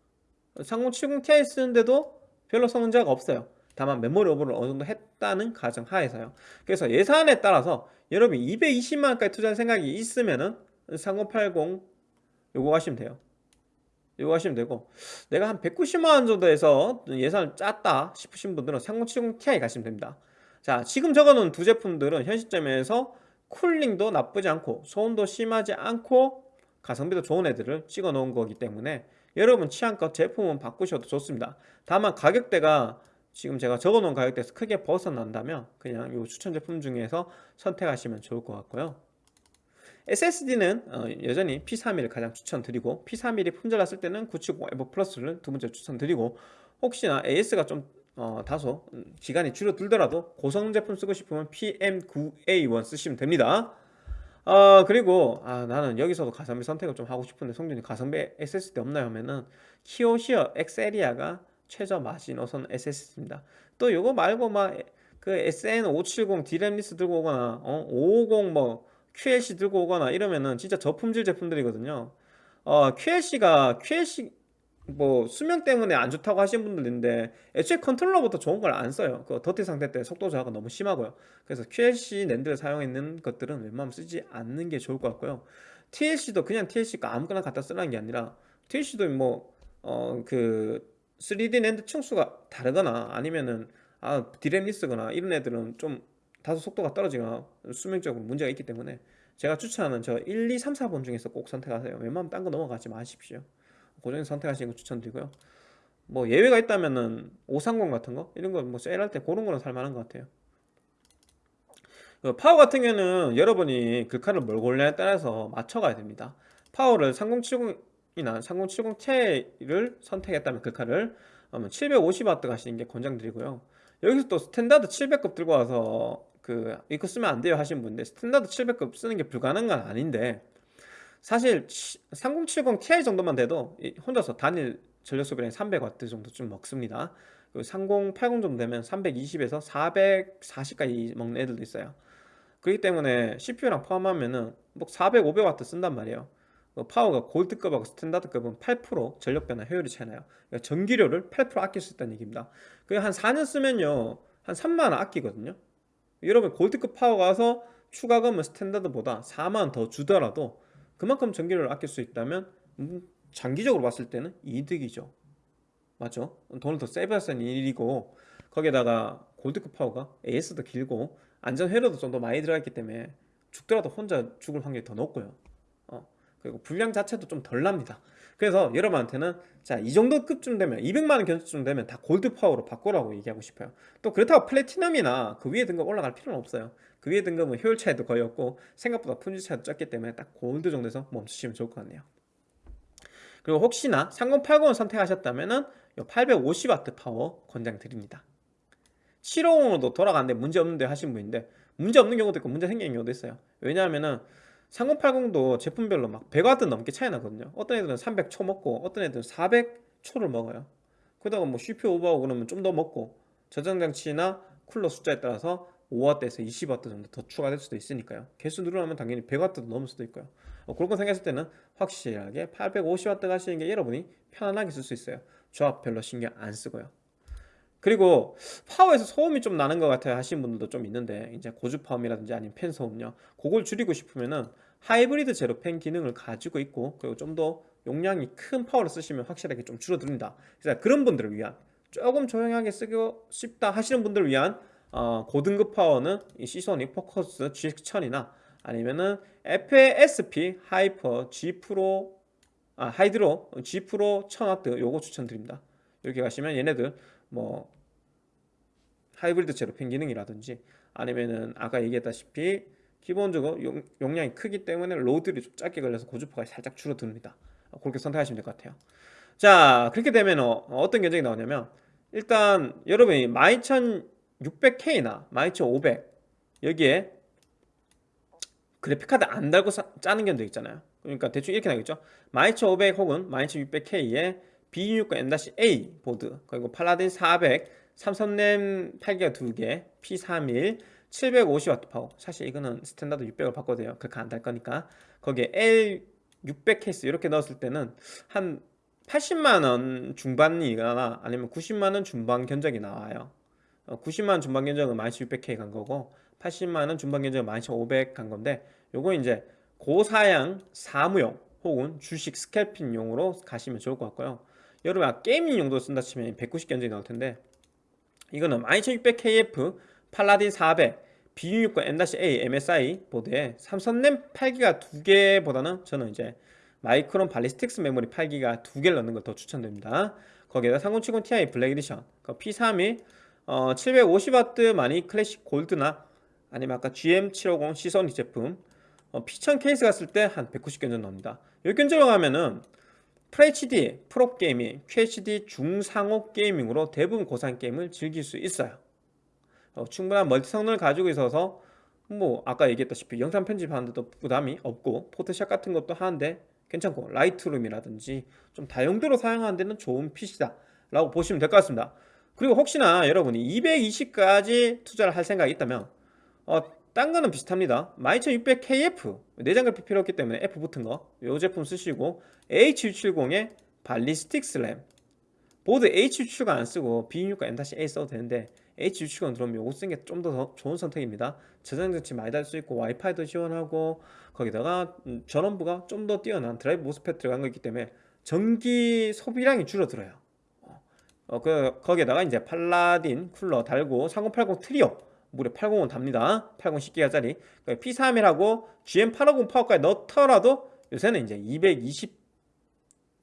3070ti 쓰는데도 별로 성능자가 없어요. 다만 메모리 오버를 어느 정도 했다는 가정 하에서요. 그래서 예산에 따라서 여러분 220만원까지 투자할 생각이 있으면은 3080 요거 하시면 돼요. 요거 하시면 되고 내가 한 190만원 정도에서 예산을 짰다 싶으신 분들은 3070ti 가시면 됩니다. 자 지금 적어놓은 두 제품들은 현 시점에서 쿨링도 나쁘지 않고 소음도 심하지 않고 가성비도 좋은 애들을 찍어 놓은 거기 때문에 여러분 취향껏 제품은 바꾸셔도 좋습니다. 다만 가격대가 지금 제가 적어놓은 가격대에서 크게 벗어난다면 그냥 이 추천 제품 중에서 선택하시면 좋을 것 같고요. SSD는 어, 여전히 P31을 가장 추천드리고 P31이 품절났을 때는 970 에버 플러스를 두 번째 추천드리고 혹시나 AS가 좀 어, 다소 기간이 줄어들더라도 고성 제품 쓰고 싶으면 PM9A1 쓰시면 됩니다. 어, 그리고 아, 나는 여기서도 가성비 선택을 좀 하고 싶은데 성준이 가성비 SSD 없나요? 하면은 Kioxia Exceria가 최저 마지노선 SSD입니다. 또 요거 말고 막 그 SN570 DRAM-less 들고 오거나 어, 550 뭐 QLC 들고 오거나 이러면은 진짜 저품질 제품들이거든요. 어, QLC가 QLC 뭐 수명 때문에 안 좋다고 하시는 분들 있는데 애초에 컨트롤러부터 좋은 걸 안 써요. 그 더티 상태 때 속도 저하가 너무 심하고요. 그래서 QLC 랜드를 사용했는 것들은 웬만하면 쓰지 않는 게 좋을 것 같고요. TLC도 그냥 TLC가 아무거나 갖다 쓰라는 게 아니라 TLC도 뭐어그 3D 랜드 층수가 다르거나 아니면은 아 디램 리스거나 이런 애들은 좀 다소 속도가 떨어지거나 수명적으로 문제가 있기 때문에 제가 추천하는 저 1, 2, 3, 4번 중에서 꼭 선택하세요 웬만하면 딴 거 넘어가지 마십시오 그 중에서 선택하시는 거 추천드리고요. 뭐 예외가 있다면은 530 같은 거? 이런 거 뭐 세일할 때 그런 거는 살만한 것 같아요. 그 파워 같은 경우는 여러분이 글카를 뭘 고르냐에 따라서 맞춰가야 됩니다. 파워를 3070이나 3070 Ti를 선택했다면 글카를 그러면 750W 가시는 게 권장드리고요. 여기서 또 스탠다드 700급 들고 와서 그 이거 쓰면 안 돼요 하신 분인데 스탠다드 700급 쓰는 게 불가능한 건 아닌데 사실 3070 Ti 정도만 돼도 혼자서 단일 전력 소비량이 300W 정도 좀 먹습니다. 3080 정도 되면 320에서 440까지 먹는 애들도 있어요. 그렇기 때문에 CPU랑 포함하면은 뭐 400, 500W 쓴단 말이에요. 그 파워가 골드급하고 스탠다드급은 8% 전력 변환 효율이 차이 나요. 그러니까 전기료를 8% 아낄 수 있다는 얘기입니다. 그게 한 4년 쓰면요 한 3만원 아끼거든요. 여러분 골드급 파워 가서 추가금은 스탠다드보다 4만원 더 주더라도 그만큼 전기료를 아낄 수 있다면 음, 장기적으로 봤을 때는 이득이죠. 맞죠? 돈을 더 세이브 할 수 있는 일이고 거기에다가 골드급 파워가 AS도 길고 안전 회로도 좀 더 많이 들어갔기 때문에 죽더라도 혼자 죽을 확률이 더 높고요. 어, 그리고 불량 자체도 좀 덜 납니다. 그래서 여러분한테는 자 이 정도 급쯤 되면 200만원 견적쯤 되면 다 골드 파워로 바꾸라고 얘기하고 싶어요. 또 그렇다고 플래티넘이나 그 위에 등급 올라갈 필요는 없어요 그 위에 등급은 효율 차이도 거의 없고 생각보다 품질 차이도 적기 때문에 딱 골드 정도에서 멈추시면 좋을 것 같네요. 그리고 혹시나 3080을 선택하셨다면 850W 파워 권장드립니다. 750으로도 돌아가는데 문제없는데 하신 분인데 문제없는 경우도 있고 문제 생기는 경우도 있어요. 왜냐하면은 3080도 제품별로 막 100W 넘게 차이 나거든요. 어떤 애들은 300초 먹고 어떤 애들은 400초를 먹어요. 그러다가 뭐 CPU 오버하고 그러면 좀 더 먹고 저장장치나 쿨러 숫자에 따라서 5W에서 20W 정도 더 추가될 수도 있으니까요. 개수 늘어나면 당연히 100W도 넘을 수도 있고요. 어, 그런 거 생각했을 때는 확실하게 850W 가시는 게 여러분이 편안하게 쓸 수 있어요. 조합 별로 신경 안 쓰고요. 그리고 파워에서 소음이 좀 나는 것 같아요. 하시는 분들도 좀 있는데 이제 고주파음이라든지 아니면 팬 소음요. 그걸 줄이고 싶으면은 하이브리드 제로 팬 기능을 가지고 있고 그리고 좀 더 용량이 큰 파워를 쓰시면 확실하게 좀 줄어듭니다. 그래서 그런 분들을 위한 조금 조용하게 쓰고 싶다 하시는 분들을 위한 어, 고등급 파워는 이 Seasonic Focus GX1000이나 아니면은 FSP Hyper G Pro 아 Hydro G Pro 1000W 요거 추천드립니다. 이렇게 가시면 얘네들 뭐 하이브리드 제로 팬 기능이라든지 아니면은 아까 얘기했다시피 기본적으로 용, 용량이 크기 때문에 load를 좀 적게 걸려서 고주파가 살짝 줄어듭니다. 그렇게 선택하시면 될 것 같아요. 자 그렇게 되면 어, 떤 견적이 나오냐면 일단 여러분이 12600K나 12500 여기에 그래픽카드 안 달고 사, 짜는 견적 있잖아요. 그러니까 대충 이렇게 나겠죠? 12500 혹은 12600K에 B660M-A 보드 그리고 팔라딘 400 삼성램 8기가 2개 P31 750W 파워. 사실 이거는 스탠다드 600을 바꿔도 돼요. 그렇게 안 달 거니까. 거기에 L600 케이스 이렇게 넣었을 때는 한 80만원 중반이거나 아니면 90만원 중반 견적이 나와요 90만원 어, 중반 견적은 12600K 간 거고 80만원 중반 견적은 12500 간 건데 요거 이제 고사양 사무용 혹은 주식 scalping용으로 가시면 좋을 것 같고요. 여러분 아, gaming 용도 쓴다 치면 190 견적이 나올 텐데 이거는 12600KF 팔라딘 400 B660M-A MSI 보드에 삼성 램 8기가 두 개보다는 저는 이제 마이크론 Ballistix 메모리 8기가 두 개를 넣는 걸 더 추천드립니다. 거기에다 3070 Ti Black Edition P31 어, 750W 마닉 클래식 골드나 아니면 아까 GM750 Seasonic 제품 어, P1000 케이스 갔을 때 한 190 견적 나옵니다. 여기 견적을 가면은 FHD 프로 게이밍, QHD 중상호 게이밍으로 대부분 고사양 게임을 즐길 수 있어요. 어, 충분한 멀티 성능을 가지고 있어서 뭐 아까 얘기했다시피 영상 편집하는데도 부담이 없고 포토샵 같은 것도 하는데 괜찮고 Lightroom이라든지 좀 다용도로 사용하는 데는 좋은 PC다 라고 보시면 될 것 같습니다 그리고 혹시나 여러분이 220까지 투자를 할 생각이 있다면 어, 딴 거는 비슷합니다. 12600KF 내장 그래픽 필요 없기 때문에 F 붙은 거 이 제품 쓰시고 H670에 Ballistix 램. 보드 H670가 안 쓰고 B660M-A 써도 되는데 H670 들어오면 요거 쓰는 게 좀 더 좋은 선택입니다. 저장 장치 많이 달 수 있고 와이파이도 지원하고 거기다가 음, 전원부가 좀 더 뛰어난 DrMOS MOSFET 들어간 거 있기 때문에 전기 소비량이 줄어들어요 어, 그, 거기에다가 이제 팔라딘 쿨러 달고 3080 Trio 무려 850은 답니다. 80 10기가짜리. P31하고 GM850 파워까지 넣더라도 요새는 이제 220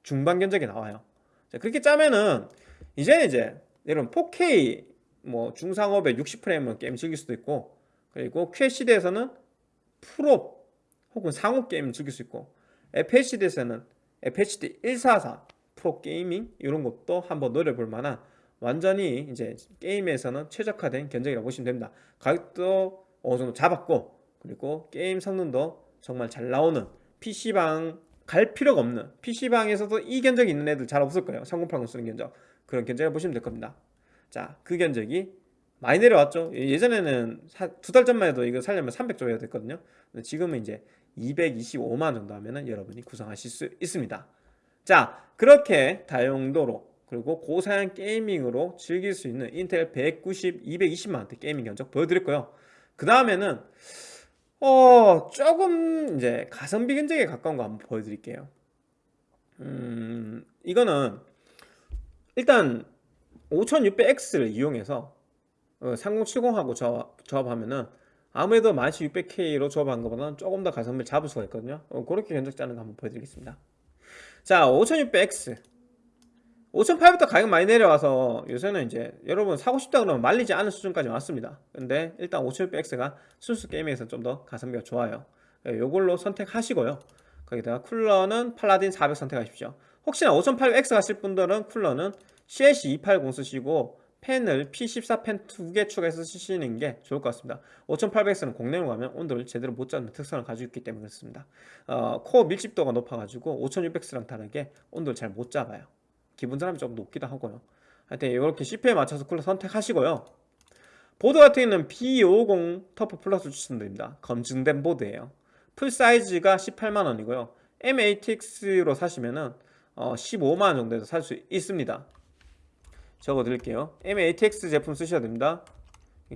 중반 견적이 나와요. 자, 그렇게 짜면은 이제는 이제 여러분 4K 뭐 중상옵에 60프레임은 게임 즐길 수도 있고 그리고 QHD에서는 풀옵 혹은 상옵 게임 즐길 수 있고 FHD에서는 FHD 144 풀옵 gaming 이런 것도 한번 노려볼 만한 완전히 이제 게임에서는 최적화된 견적이라고 보시면 됩니다. 가격도 어느 정도 잡았고 그리고 게임 성능도 정말 잘 나오는 PC방 갈 필요가 없는 PC방에서도 이 견적이 있는 애들 잘 없을 거예요. 3080 쓰는 견적. 그런 견적을 보시면 될 겁니다. 자그 견적이 많이 내려왔죠. 예전에는 두 달 전만 해도 이거 살려면 300조 해야 됐거든요. 지금은 이제 225만 정도 하면은 여러분이 구성하실 수 있습니다 자 그렇게 다용도로 그리고 고사양 게이밍으로 즐길 수 있는 인텔 190, 220만원대 게이밍 견적 보여드렸고요. 그 다음에는 어 조금 이제 가성비 견적에 가까운 거 한번 보여드릴게요. 음 이거는 일단 5600X를 이용해서 3070하고 조합, 조합하면은 아무래도 12600K로 조합한 것보다는 조금 더 가성비를 잡을 수가 있거든요. 어, 그렇게 견적 짜는 거 한번 보여드리겠습니다 자 5600X 5800부터 가격 많이 내려와서 요새는 이제 여러분 사고 싶다 그러면 말리지 않은 수준까지 왔습니다. 근데 일단 5600X가 순수 게임에서 좀 더 가성비가 좋아요. 요걸로 선택하시고요. 거기다가 쿨러는 팔라딘 400 선택하십시오. 혹시나 5800X 가실 분들은 쿨러는 CLC280 쓰시고 펜을 P14 펜 두 개 추가해서 쓰시는 게 좋을 것 같습니다. 5800X는 공랭으로 가면 온도를 제대로 못 잡는 특성을 가지고 있기 때문에 그렇습니다. 어, 코어 밀집도가 높아가지고 5600X랑 다르게 온도를 잘 못 잡아요. 기본 사람이 좀 높기도 하고요. 하여튼 이렇게 CPU에 맞춰서 쿨러 선택하시고요. 보드 같은 경우는 B550 TUF Plus 추천드립니다. 검증된 보드예요. 풀 사이즈가 18만원이고요. M8X로 사시면은 어, 15만원 정도에서 살 수 있습니다 적어 드릴게요. M8X 제품 쓰셔야 됩니다.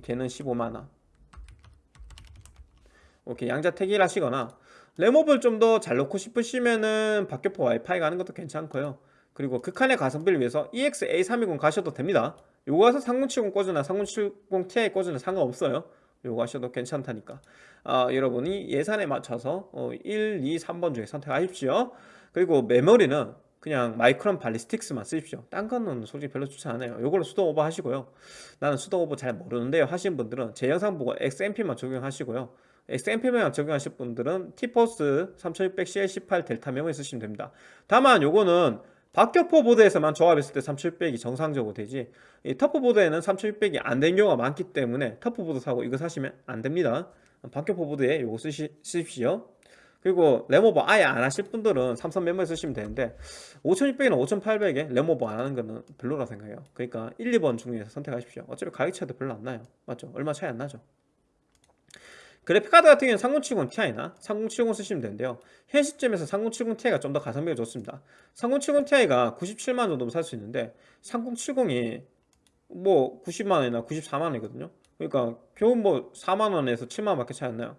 걔는 15만원. 이렇게 양자 택일 하시거나 램오버를 좀 더 잘 넣고 싶으시면은 박격포 와이파이 가는 것도 괜찮고요. 그리고 극한의 가성비를 위해서 EX-A320 가셔도 됩니다. 요거 가서 3070 꽂으나 3070 Ti 꽂으나 상관없어요. 요거 하셔도 괜찮다니까. 아, 여러분이 예산에 맞춰서 어, 1, 2, 3번 중에 선택하십시오. 그리고 메모리는 그냥 마이크론 발리스틱스만 쓰십시오. 딴 거는 솔직히 별로 추천 안 해요. 요걸로 수동 오버 하시고요. 나는 수동 오버 잘 모르는데요. 하시는 분들은 제 영상 보고 XMP만 적용하시고요. XMP만 적용하실 분들은 티포스 3600CL18 델타 메모리 쓰시면 됩니다. 다만 요거는 박격포 보드에서만 조합했을 때 3600이 정상적으로 되지 이 TUF 보드에는 3600이 안 된 경우가 많기 때문에 TUF 보드 사고 이거 사시면 안 됩니다. 박격포 보드에 요거 쓰시, 쓰십시오 그리고 램오버 아예 안 하실 분들은 삼성 메모리 쓰시면 되는데 5600이나 5800에 램오버 안 하는 거는 별로라 생각해요. 그러니까 1, 2번 중에서 선택하십시오. 어차피 가격 차이도 별로 안 나요. 맞죠? 얼마 차이 안 나죠? 그래픽카드 같은 경우는 3070 Ti나 3070 쓰시면 되는데요. 현 시점에서 3070 Ti가 좀 더 가성비가 좋습니다. 3070 Ti가 97만원 정도면 살 수 있는데 3070이 뭐 90만원이나 94만원이거든요. 그러니까 겨우 뭐 4만원에서 7만원 밖에 차이 안 나요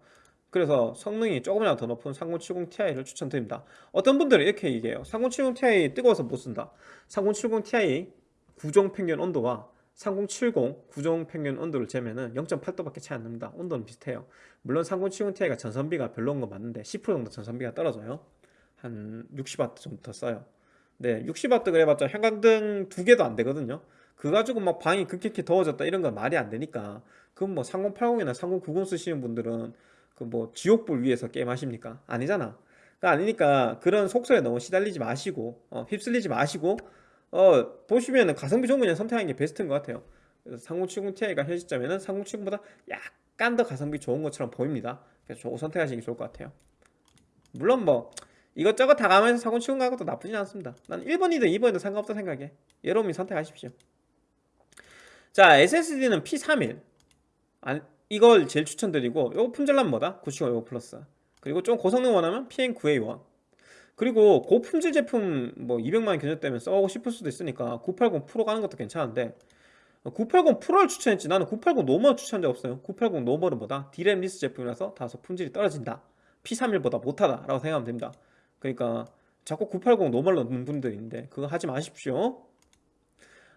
그래서 성능이 조금이라도 더 높은 3070 Ti를 추천드립니다. 어떤 분들은 이렇게 얘기해요. 3070 Ti 뜨거워서 못 쓴다. 3070 Ti 구정 평균 온도와 3070 구정 평균 온도를 재면은 0.8도밖에 차이 안 납니다. 온도는 비슷해요. 물론 3070 Ti가 전선비가 별로인 거 맞는데 10% 정도 전선비가 떨어져요. 한 60W 정도 더 써요. 네 60W 그래봤자 형광등 두 개도 안 되거든요. 그거 가지고 막 방이 급격히 더워졌다 이런 건 말이 안 되니까. 그건 뭐 3080이나 3090 쓰시는 분들은 그 뭐 지옥불 위에서 게임 하십니까? 아니잖아. 아니니까 그런 속설에 너무 시달리지 마시고 어, 휩쓸리지 마시고 어 보시면은 가성비 좋은 그냥 선택하는 게 베스트인 것 같아요. 그래서 3070 Ti가 현 시점에는 3070보다 약간 더 가성비 좋은 것처럼 보입니다. 그래서 저거 선택하시는 게 좋을 것 같아요. 물론 뭐 이것저것 다 가면서 3070 가는 것도 나쁘진 않습니다. 난 1번이든 2번이든 상관없다 생각해. 여러분이 선택하십시오. 자 SSD는 P31 아니, 이걸 제일 추천드리고 요거 품질란 뭐다? 950 플러스. 그리고 좀 고성능 원하면 PN9A1 그리고 고품질 제품 뭐 200만원 견적되면 써보고 싶을 수도 있으니까 980 프로 가는 것도 괜찮은데 980 Pro를 추천했지. 나는 980 normal 추천한 적 없어요. 980 normal은 뭐다? DRAM-less 제품이라서 다소 품질이 떨어진다. P31보다 못하다 라고 생각하면 됩니다. 그러니까 자꾸 980 normal로 넣는 분들이 있는데 그거 하지 마십시오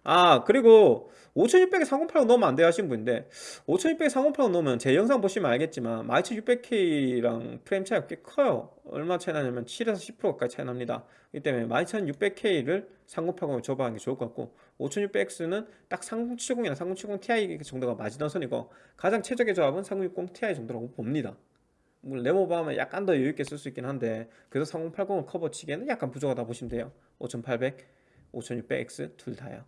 아 그리고 5600에 3080 넣으면 안 돼요 하신 분인데 5600에 3080 넣으면 제 영상 보시면 알겠지만 12600K랑 프레임 차이가 꽤 커요. 얼마 차이 나냐면 7에서 10% 가까이 차이 납니다. 이 때문에 12600K를 3080을 조합하는 게 좋을 것 같고 5600X는 딱 3070이나 3070ti 정도가 마지노선이고 가장 최적의 조합은 3060ti 정도라고 봅니다. 물론 램오버 하면 약간 더 여유있게 쓸 수 있긴 한데 그래서 3080을 커버치기에는 약간 부족하다 보시면 돼요. 5800, 5600X 둘 다요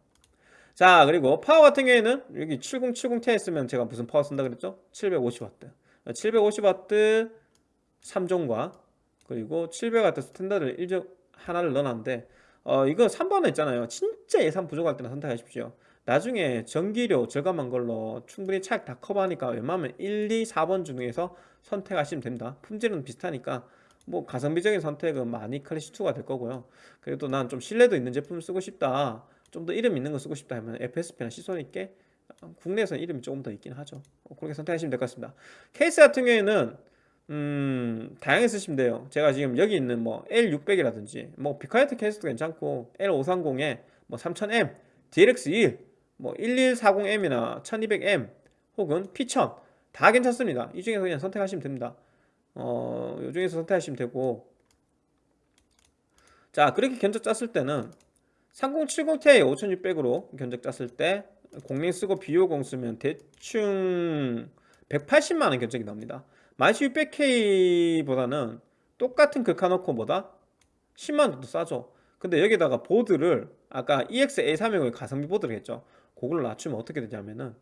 자 그리고 파워 같은 경우에는 여기 3070ti 쓰면 제가 무슨 파워 쓴다 그랬죠? 750W 750W 3종과 그리고 700W 스탠다드 1종 하나를 넣어놨는데 어 이거 3번에 있잖아요. 진짜 예산 부족할 때는 선택하십시오. 나중에 전기료 절감한 걸로 충분히 차익 다 커버하니까 웬만하면 1, 2, 4번 중에서 선택하시면 됩니다. 품질은 비슷하니까 뭐 가성비적인 선택은 많이 클래시2가 될 거고요. 그래도 난 좀 신뢰도 있는 제품을 쓰고 싶다 좀 더 이름 있는 거 쓰고 싶다 하면 FSP나 Seasonic이 어, 국내에서는 이름이 조금 더 있긴 하죠. 어, 그렇게 선택하시면 될 것 같습니다. 케이스 같은 경우에는 음 다양하게 쓰시면 돼요. 제가 지금 여기 있는 뭐 L600이라든지 뭐 비카이트 케이스도 괜찮고 L530에 뭐 3000M DLX1 뭐 1140M이나 1200M 혹은 P1000 다 괜찮습니다. 이 중에서 그냥 선택하시면 됩니다. 어, 이 중에서 선택하시면 되고. 자 그렇게 견적 짰을 때는 3070ti 5600으로 견적 짰을 때 공랭 쓰고 비오공 쓰면 대충 180만원 견적이 나옵니다. 12600K보다는 똑같은 극한어코보다 10만원 정도 싸죠. 근데 여기다가 보드를 아까 EX-A320의 가성비 보드를 했죠. 그걸 낮추면 어떻게 되냐면은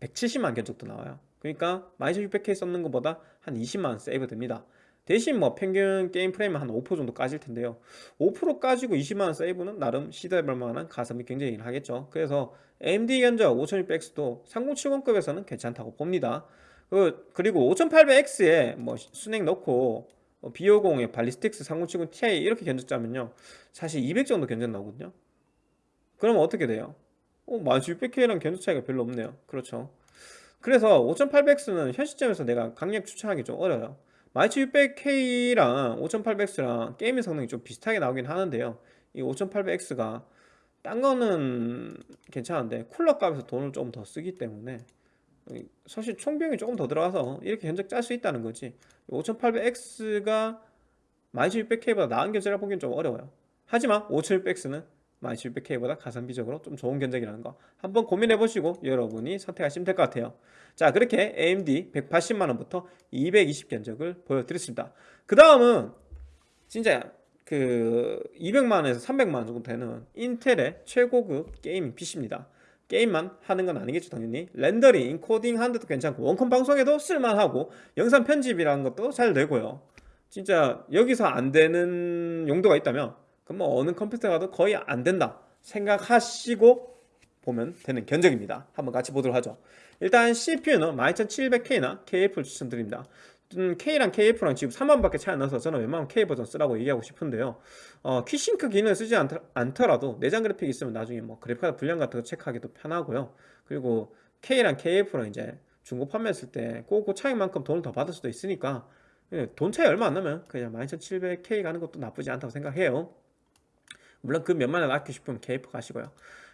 170만 견적도 나와요. 그러니까 12600K 썼는 것보다 한 20만원 세이브 됩니다 대신 뭐 평균 게임 프레임은 한 5% 정도 까질 텐데요. 5% 까지고 20만원 세이브는 나름 시도해볼 만한 가성비 경쟁이긴 하겠죠. 그래서 AMD 견적 5600X도 3070급에서는 괜찮다고 봅니다. 그, 그리고 5800X에 뭐 순행 넣고 B50에 발리스틱스 3070 Ti 이렇게 견적 짜면요. 사실 200 정도 견적 나오거든요. 그러면 어떻게 돼요? 어, 12600K랑 견적 차이가 별로 없네요. 그렇죠. 그래서 5800X는 현 시점에서 내가 강력 추천하기 좀 어려워요 12600K랑 5800X랑 게이밍 성능이 좀 비슷하게 나오긴 하는데요. 이 5800X가 딴 거는 괜찮은데 쿨러 값에서 돈을 좀더 쓰기 때문에 사실 총비용이 조금 더 들어가서 이렇게 견적 짤 수 있다는 거지. 5800X가 12600K보다 나은 견적이라 보기엔 좀 어려워요. 하지만 5600X는 12600K보다 가성비적으로 좀 좋은 견적이라는 거 한번 고민해 보시고 여러분이 선택하시면 될 것 같아요. 자 그렇게 AMD 180만원부터 220 견적을 보여드렸습니다. 그 다음은 진짜 그 200만원에서 300만원 정도 되는 인텔의 최고급 게이밍 PC입니다. 게임만 하는 건 아니겠죠 당연히. 렌더링, 인코딩 하는 데도 괜찮고 원컴 방송에도 쓸만하고 영상 편집이라는 것도 잘 되고요. 진짜 여기서 안 되는 용도가 있다면 그럼 뭐 어느 컴퓨터 가도 거의 안 된다 생각하시고 보면 되는 견적입니다. 한번 같이 보도록 하죠. 일단 CPU는 12700K나 KF를 추천드립니다. 음, K랑 KF랑 지금 3만밖에 차이 안 나서 저는 웬만하면 K 버전 쓰라고 얘기하고 싶은데요. 어, 키싱크 기능을 쓰지 않더, 라도 내장 그래픽 있으면 나중에 뭐 그래픽카드 분량 같은 거 체크하기도 편하고요. 그리고 K랑 KF랑 이제 중고 판매했을 때 그, 그 차이만큼 돈을 더 받을 수도 있으니까 예, 돈 차이 얼마 안 나면 그냥 12700K 가는 것도 나쁘지 않다고 생각해요 물론 그 몇만 원 아끼고 싶으면 KF 가시고요.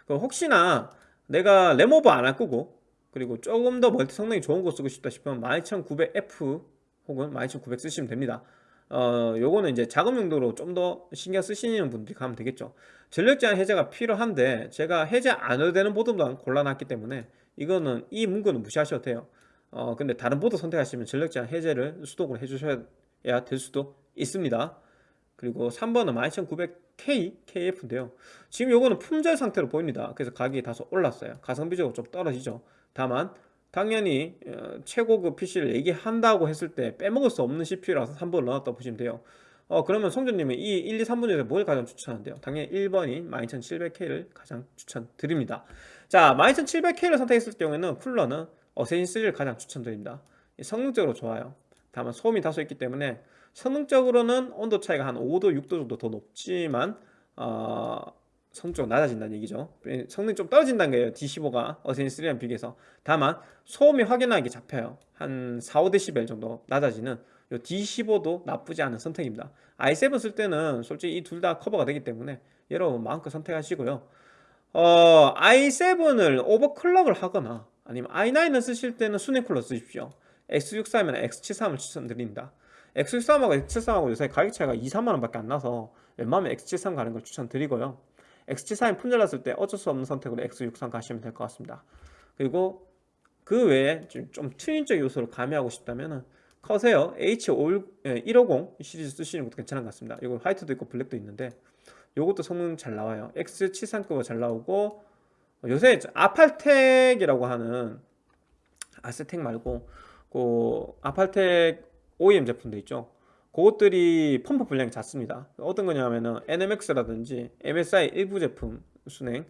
혹시나 내가 램오버 안할 거고 그리고 조금 더 멀티 성능이 좋은 거 쓰고 싶다 싶으면 12900F 혹은 12900 쓰시면 됩니다. 어 요거는 이제 작업 용도로 좀 더 신경 쓰시는 분들이 가면 되겠죠. 전력 제한 해제가 필요한데 제가 해제 안 해도 되는 보드만 골라놨기 때문에 이거는 이 문구는 무시하셔도 돼요. 어 근데 다른 보드 선택하시면 전력 제한 해제를 수동으로 해주셔야 될 수도 있습니다 그리고 3번은 12900K KF인데요. 지금 요거는 품절 상태로 보입니다. 그래서 가격이 다소 올랐어요. 가성비적으로 좀 떨어지죠. 다만 당연히 어, 최고급 PC를 얘기한다고 했을 때 빼먹을 수 없는 CPU라서 3번을 넣었다 보시면 돼요. 어 그러면 성준님은 이 1, 2, 3번 중에서 뭘 가장 추천한대요? 당연히 1번인 12700K를 가장 추천드립니다. 자 12700K를 선택했을 경우에는 쿨러는 어세신 3를 가장 추천드립니다. 성능적으로 좋아요. 다만 소음이 다소 있기 때문에 성능적으로는 온도 차이가 한 5도 6도 정도 더 높지만 어, 성적 낮아진다는 얘기죠. 성능이 좀 떨어진다는 거예요. D15가 어센3랑 비교해서. 다만 소음이 확연하게 잡혀요. 한 4, 5dB 정도 낮아지는 요 D15도 나쁘지 않은 선택입니다. i7 쓸 때는 솔직히 이 둘 다 커버가 되기 때문에 여러분 마음껏 선택하시고요. 어, i7을 오버클럭을 하거나 아니면 i9을 쓰실 때는 순행 쿨러 쓰십시오. X63이나 X73을 추천드립니다. X63하고 X73하고 요새 가격 차이가 2, 3만 원 밖에 안 나서 웬만하면 X73 가는 걸 추천드리고요. X73이 품절났을 때 어쩔 수 없는 선택으로 X63 가시면 될 것 같습니다. 그리고 그 외에 좀, 좀 트윈적 요소를 가미하고 싶다면은 커세어 H150 시리즈 쓰시는 것도 괜찮은 것 같습니다. 이거 화이트도 있고 블랙도 있는데 요것도 성능 잘 나와요. X73급은 잘 나오고 요새 아팔텍이라고 하는 아스텍 말고 그 아팔텍 OEM 제품도 있죠. 그것들이 펌프 분량이 작습니다. 어떤 거냐면은 NMX라든지 MSI 일부 제품 순행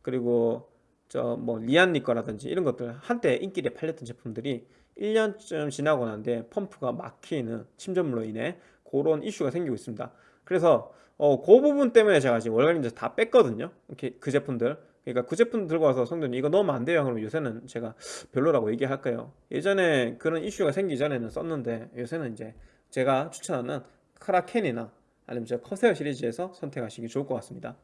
그리고 저 뭐 리안니 거라든지 이런 것들 한때 인기에 팔렸던 제품들이 1년쯤 지나고 난데 펌프가 막히는 침전물로 인해 그런 이슈가 생기고 있습니다. 그래서 어, 그 부분 때문에 제가 지금 월간인제 다 뺐거든요. 이렇게 그 제품들. 그러니까 그 제품 들고 와서 성도님 이거 넣으면 안 돼요. 그러면 요새는 제가 별로라고 얘기할까요? 예전에 그런 이슈가 생기기 전에는 썼는데 요새는 이제 제가 추천하는 크라켄이나 아니면 저 커세어 시리즈에서 선택하시기 좋을 것 같습니다.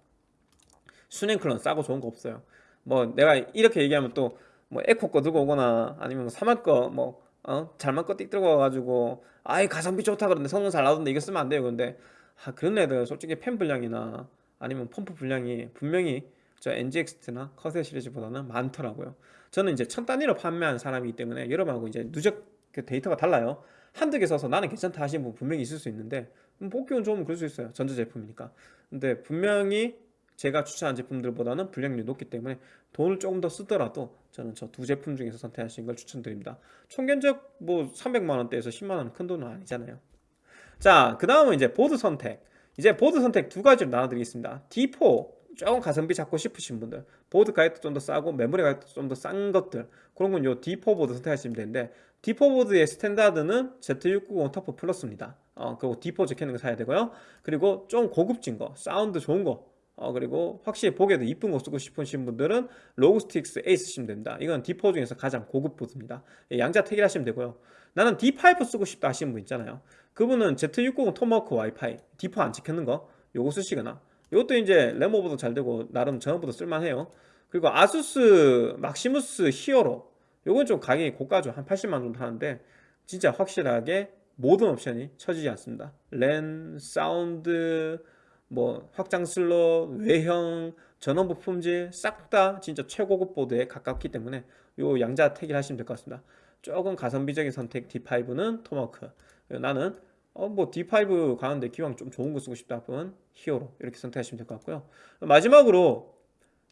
순행클은 싸고 좋은 거 없어요. 뭐 내가 이렇게 얘기하면 또 뭐 에코 거 들고 오거나 아니면 뭐 사막 거뭐 어? 잘만 거띡 들고 와가지고 아이 가성비 좋다 그러는데 성능 잘 나오던데 이거 쓰면 안 돼요. 근데 아, 그런 애들 솔직히 팬 분량이나 아니면 펌프 분량이 분명히 저 NGXT나 커세 시리즈보다는 많더라고요. 저는 이제 천 단위로 판매하는 사람이기 때문에 여러분하고 이제 누적 그 데이터가 달라요. 한두 개 써서 나는 괜찮다 하시는 분 분명히 있을 수 있는데 음, 뽑기운 좋으면 그럴 수 있어요. 전자제품이니까. 근데 분명히 제가 추천한 제품들보다는 불량률이 높기 때문에 돈을 조금 더 쓰더라도 저는 저 두 제품 중에서 선택하시는 걸 추천드립니다. 총견적 뭐 300만 원대에서 10만 원은 큰 돈은 아니잖아요. 자, 그 다음은 이제 보드 선택. 이제 보드 선택 두 가지로 나눠드리겠습니다. D4 조금 가성비 잡고 싶으신 분들 보드 가격도 좀 더 싸고 메모리 가격도 좀 더 싼 것들 그런 건 요 D4 보드 선택하시면 되는데 D4 보드의 스탠다드는 Z690 TUF Plus입니다. 어, 그리고 D4 적혀있는 거 사야 되고요. 그리고 좀 고급진 거 사운드 좋은 거 어, 그리고 확실히 보기에도 이쁜 거 쓰고 싶으신 분들은 ROG Strix A 쓰시면 됩니다. 이건 D4 중에서 가장 고급 보드입니다. 예, 양자 택일 하시면 되고요. 나는 D5 쓰고 싶다 하시는 분 있잖아요. 그분은 Z690 Tomahawk 와이파이 D4 안 찍혔는 거 요거 쓰시거나 이것도 이제 램오버도 잘 되고 나름 전원부도 쓸만해요. 그리고 ASUS Maximus Hero 요건 좀 가격이 고가죠. 한 80만 정도 하는데 진짜 확실하게 모든 옵션이 쳐지지 않습니다. 랜, 사운드, 뭐 확장 슬롯, 외형, 전원부 품질 싹 다 진짜 최고급 보드에 가깝기 때문에 요 양자 택일 하시면 될 것 같습니다. 조금 가성비적인 선택 D5는 Tomahawk. 나는 어, 뭐 D5 가는데 기왕 좀 좋은 거 쓰고 싶다 분 Hero 이렇게 선택하시면 될 것 같고요. 마지막으로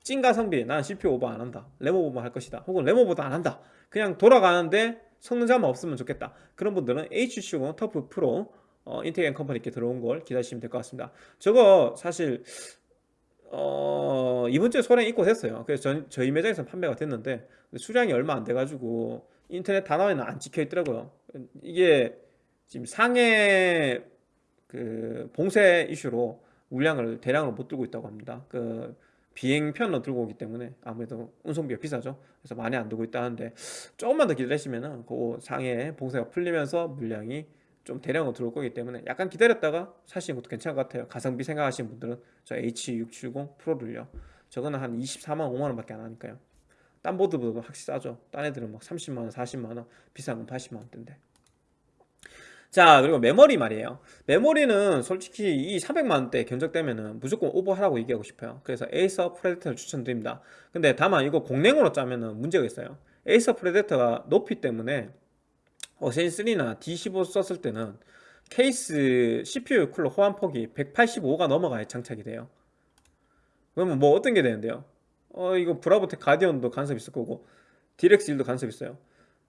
찐 가성비 난 CPU 오버 안 한다. 램오버 할 것이다. 혹은 램오버도 안 한다. 그냥 돌아가는데 성능 저하만 없으면 좋겠다. 그런 분들은 H670 TUF Pro 어, 인텍앤컴퍼니 께 들어온 걸 기다리시면 될 것 같습니다. 저거 사실 어, 이번 주에 소량 입고됐어요. 그래서 전, 저희 매장에서 판매가 됐는데 수량이 얼마 안 돼가지고 인터넷 다나와에는 안 찍혀 있더라고요. 이게 지금 상해 그 봉쇄 이슈로 물량을 대량으로 못 들고 있다고 합니다. 그 비행편으로 들고 오기 때문에 아무래도 운송비가 비싸죠. 그래서 많이 안 들고 있다는데 조금만 더 기다리시면은 그 상해 봉쇄가 풀리면서 물량이 좀 대량으로 들어올 거기 때문에 약간 기다렸다가 사시는 것도 괜찮을 것 같아요. 가성비 생각하시는 분들은 저 H670 프로를요. 저거는 한 24만 5만 원밖에 안 하니까요. 딴 보드보다 확실히 싸죠. 딴 애들은 막 30만 원, 40만 원, 비싼 건 80만 원대인데. 자 그리고 메모리 말이에요. 메모리는 솔직히 이 300만원대 견적되면은 무조건 오버하라고 얘기하고 싶어요. 그래서 Acer Predator를 추천드립니다. 근데 다만 이거 공랭으로 짜면은 문제가 있어요. Acer Predator가 높이 때문에 Assassin 3나 D15 썼을 때는 케이스 CPU 쿨러 호환 폭이 185가 넘어가야 장착이 돼요. 그러면 뭐 어떤 게 되는데요? 어 이거 브라보텍 Guardian도 간섭 있을 거고 디렉스 1도 간섭 있어요.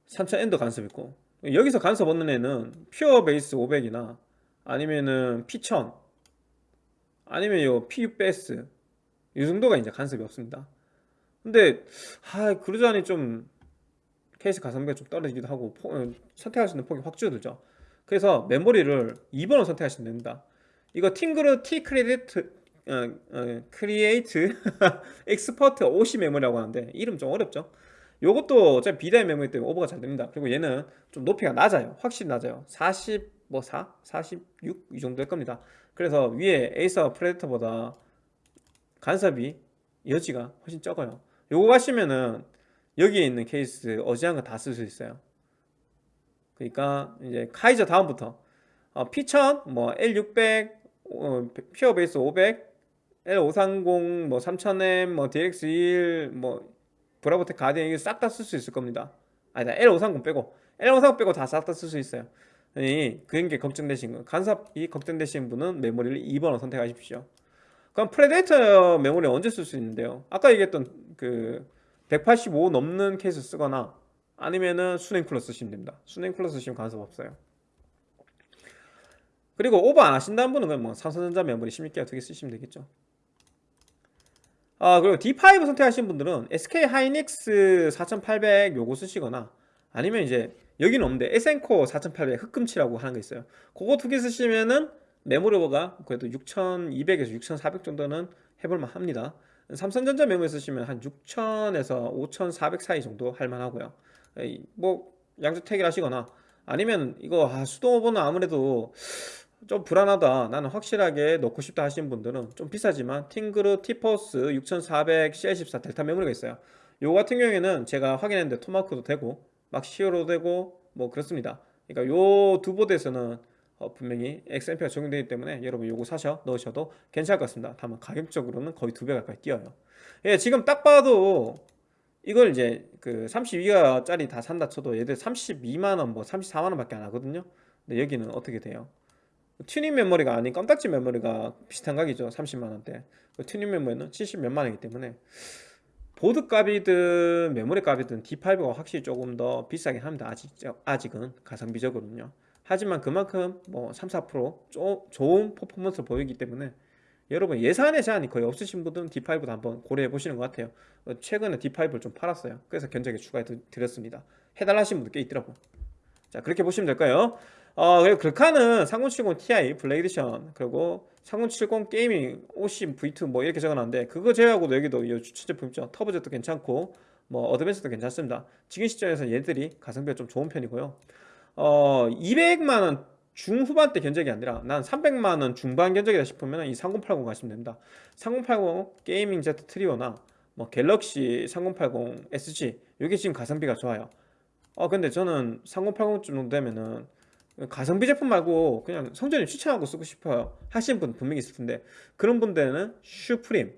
3000N도 간섭 있고 여기서 간섭 없는 애는 Pure Base 500이나 아니면은 P1000 아니면 요 PUBS 이 정도가 이제 간섭이 없습니다. 근데 아 그러자니 좀 케이스 가성비가 좀 떨어지기도 하고 포, 어, 선택할 수 있는 폭이 확 줄어들죠. 그래서 메모리를 2번을 선택하시면 됩니다. 이거 팀그룹 T-Create T-Create Expert 50 메모리라고 하는데 이름 좀 어렵죠 요것도 어차피 B-die 메모리 때문에 오버가 잘 됩니다. 그리고 얘는 좀 높이가 낮아요. 확실히 낮아요. 40, 뭐 4? 46? 이 정도 일 겁니다. 그래서 위에 Acer Predator보다 간섭의 여지가 훨씬 적어요. 요거 가시면은 여기에 있는 케이스 어지간한 거 다 쓸 수 있어요. 그러니까 이제 카이저 다음부터. 어, P1000, 뭐 L600, 어, Pure Base 500, L530, 뭐 3000M, 뭐 DX1, 뭐 브라보텍 Guardian 이거 싹 다 쓸 수 있을 겁니다. 아니다 L530 빼고 L530 빼고 다 싹 다 쓸 수 있어요. 이 그런 게 걱정되신 거 간섭이 걱정되신 분은 메모리를 2번을 선택하십시오. 그럼 Predator 메모리 언제 쓸 수 있는데요? 아까 얘기했던 그 185 넘는 케이스 쓰거나 아니면은 수랭 쿨러 쓰시면 됩니다. 수랭 쿨러 쓰시면 간섭 없어요. 그리고 오버 안 하신다는 분은 그냥 뭐 삼성전자 메모리 16기가 두개 쓰시면 되겠죠. 아 그리고 D5 선택하신 분들은 SK 하이닉스 4800 요거 쓰시거나 아니면 이제 여기는 없는데 Essencore 4800 흑금치라고 하는 거 있어요. 그거 두 개 쓰시면은 메모리가 그래도 6200에서 6400 정도는 해볼만 합니다. 삼성전자 메모리 쓰시면 한 6000에서 5400 사이 정도 할만하고요. 뭐 양주택일 하시거나 아니면 이거 아, 수동 오버는 아무래도 좀 불안하다. 나는 확실하게 넣고 싶다 하시는 분들은 좀 비싸지만 팅그르 티포스 6400 CL14 델타 메모리가 있어요. 요 같은 경우에는 제가 확인했는데 토마크도 되고 막 시어로 되고 뭐 그렇습니다. 그러니까 요 두 보드에서는 어, 분명히 XMP가 적용되기 때문에 여러분 요거 사셔 넣으셔도 괜찮을 것 같습니다. 다만 가격적으로는 거의 두 배 가까이 뛰어요. 예, 지금 딱 봐도 이걸 이제 그 32기가짜리 다 산다 쳐도 얘들 32만원 뭐 34만원 밖에 안 하거든요. 근데 여기는 어떻게 돼요 튜닝 메모리가 아닌 껌딱지 메모리가 비슷한 가격이죠 30만원대. 그 튜닝 메모리는 70 몇만원이기 때문에 보드 값이든 메모리 값이든 D5가 확실히 조금 더 비싸긴 합니다 아직, 아직은 가성비적으로는요. 하지만 그만큼 뭐 3, 4% 조, 좋은 퍼포먼스를 보이기 때문에 여러분 예산의 제한이 거의 없으신 분들은 D5도 한번 고려해 보시는 것 같아요. 어, 최근에 D5를 좀 팔았어요. 그래서 견적에 추가해 드렸습니다. 해달라 하신 분들 꽤 있더라고. 자 그렇게 보시면 될까요 어, 그리고 글카는 3070 Ti Black Edition 그리고 3070 Gaming OC V2 뭐 이렇게 적어놨는데 그거 제외하고도 여기도 이 추천 제품 있죠? Turbo Jet도 괜찮고 뭐 Advance도 괜찮습니다. 지금 시점에서 얘들이 가성비가 좀 좋은 편이고요. 어 200만원 중후반대 견적이 아니라 난 300만원 중반 견적이다 싶으면 이 3080 가시면 됩니다. 3080 게이밍 Z 트리오나 뭐 갤럭시 3080 SG 이게 지금 가성비가 좋아요. 어 근데 저는 3080 정도 되면은 가성비 제품 말고 그냥 성전이 추천하고 쓰고 싶어요. 하시는 분 분명히 있을 텐데. 그런 분들은 Suprim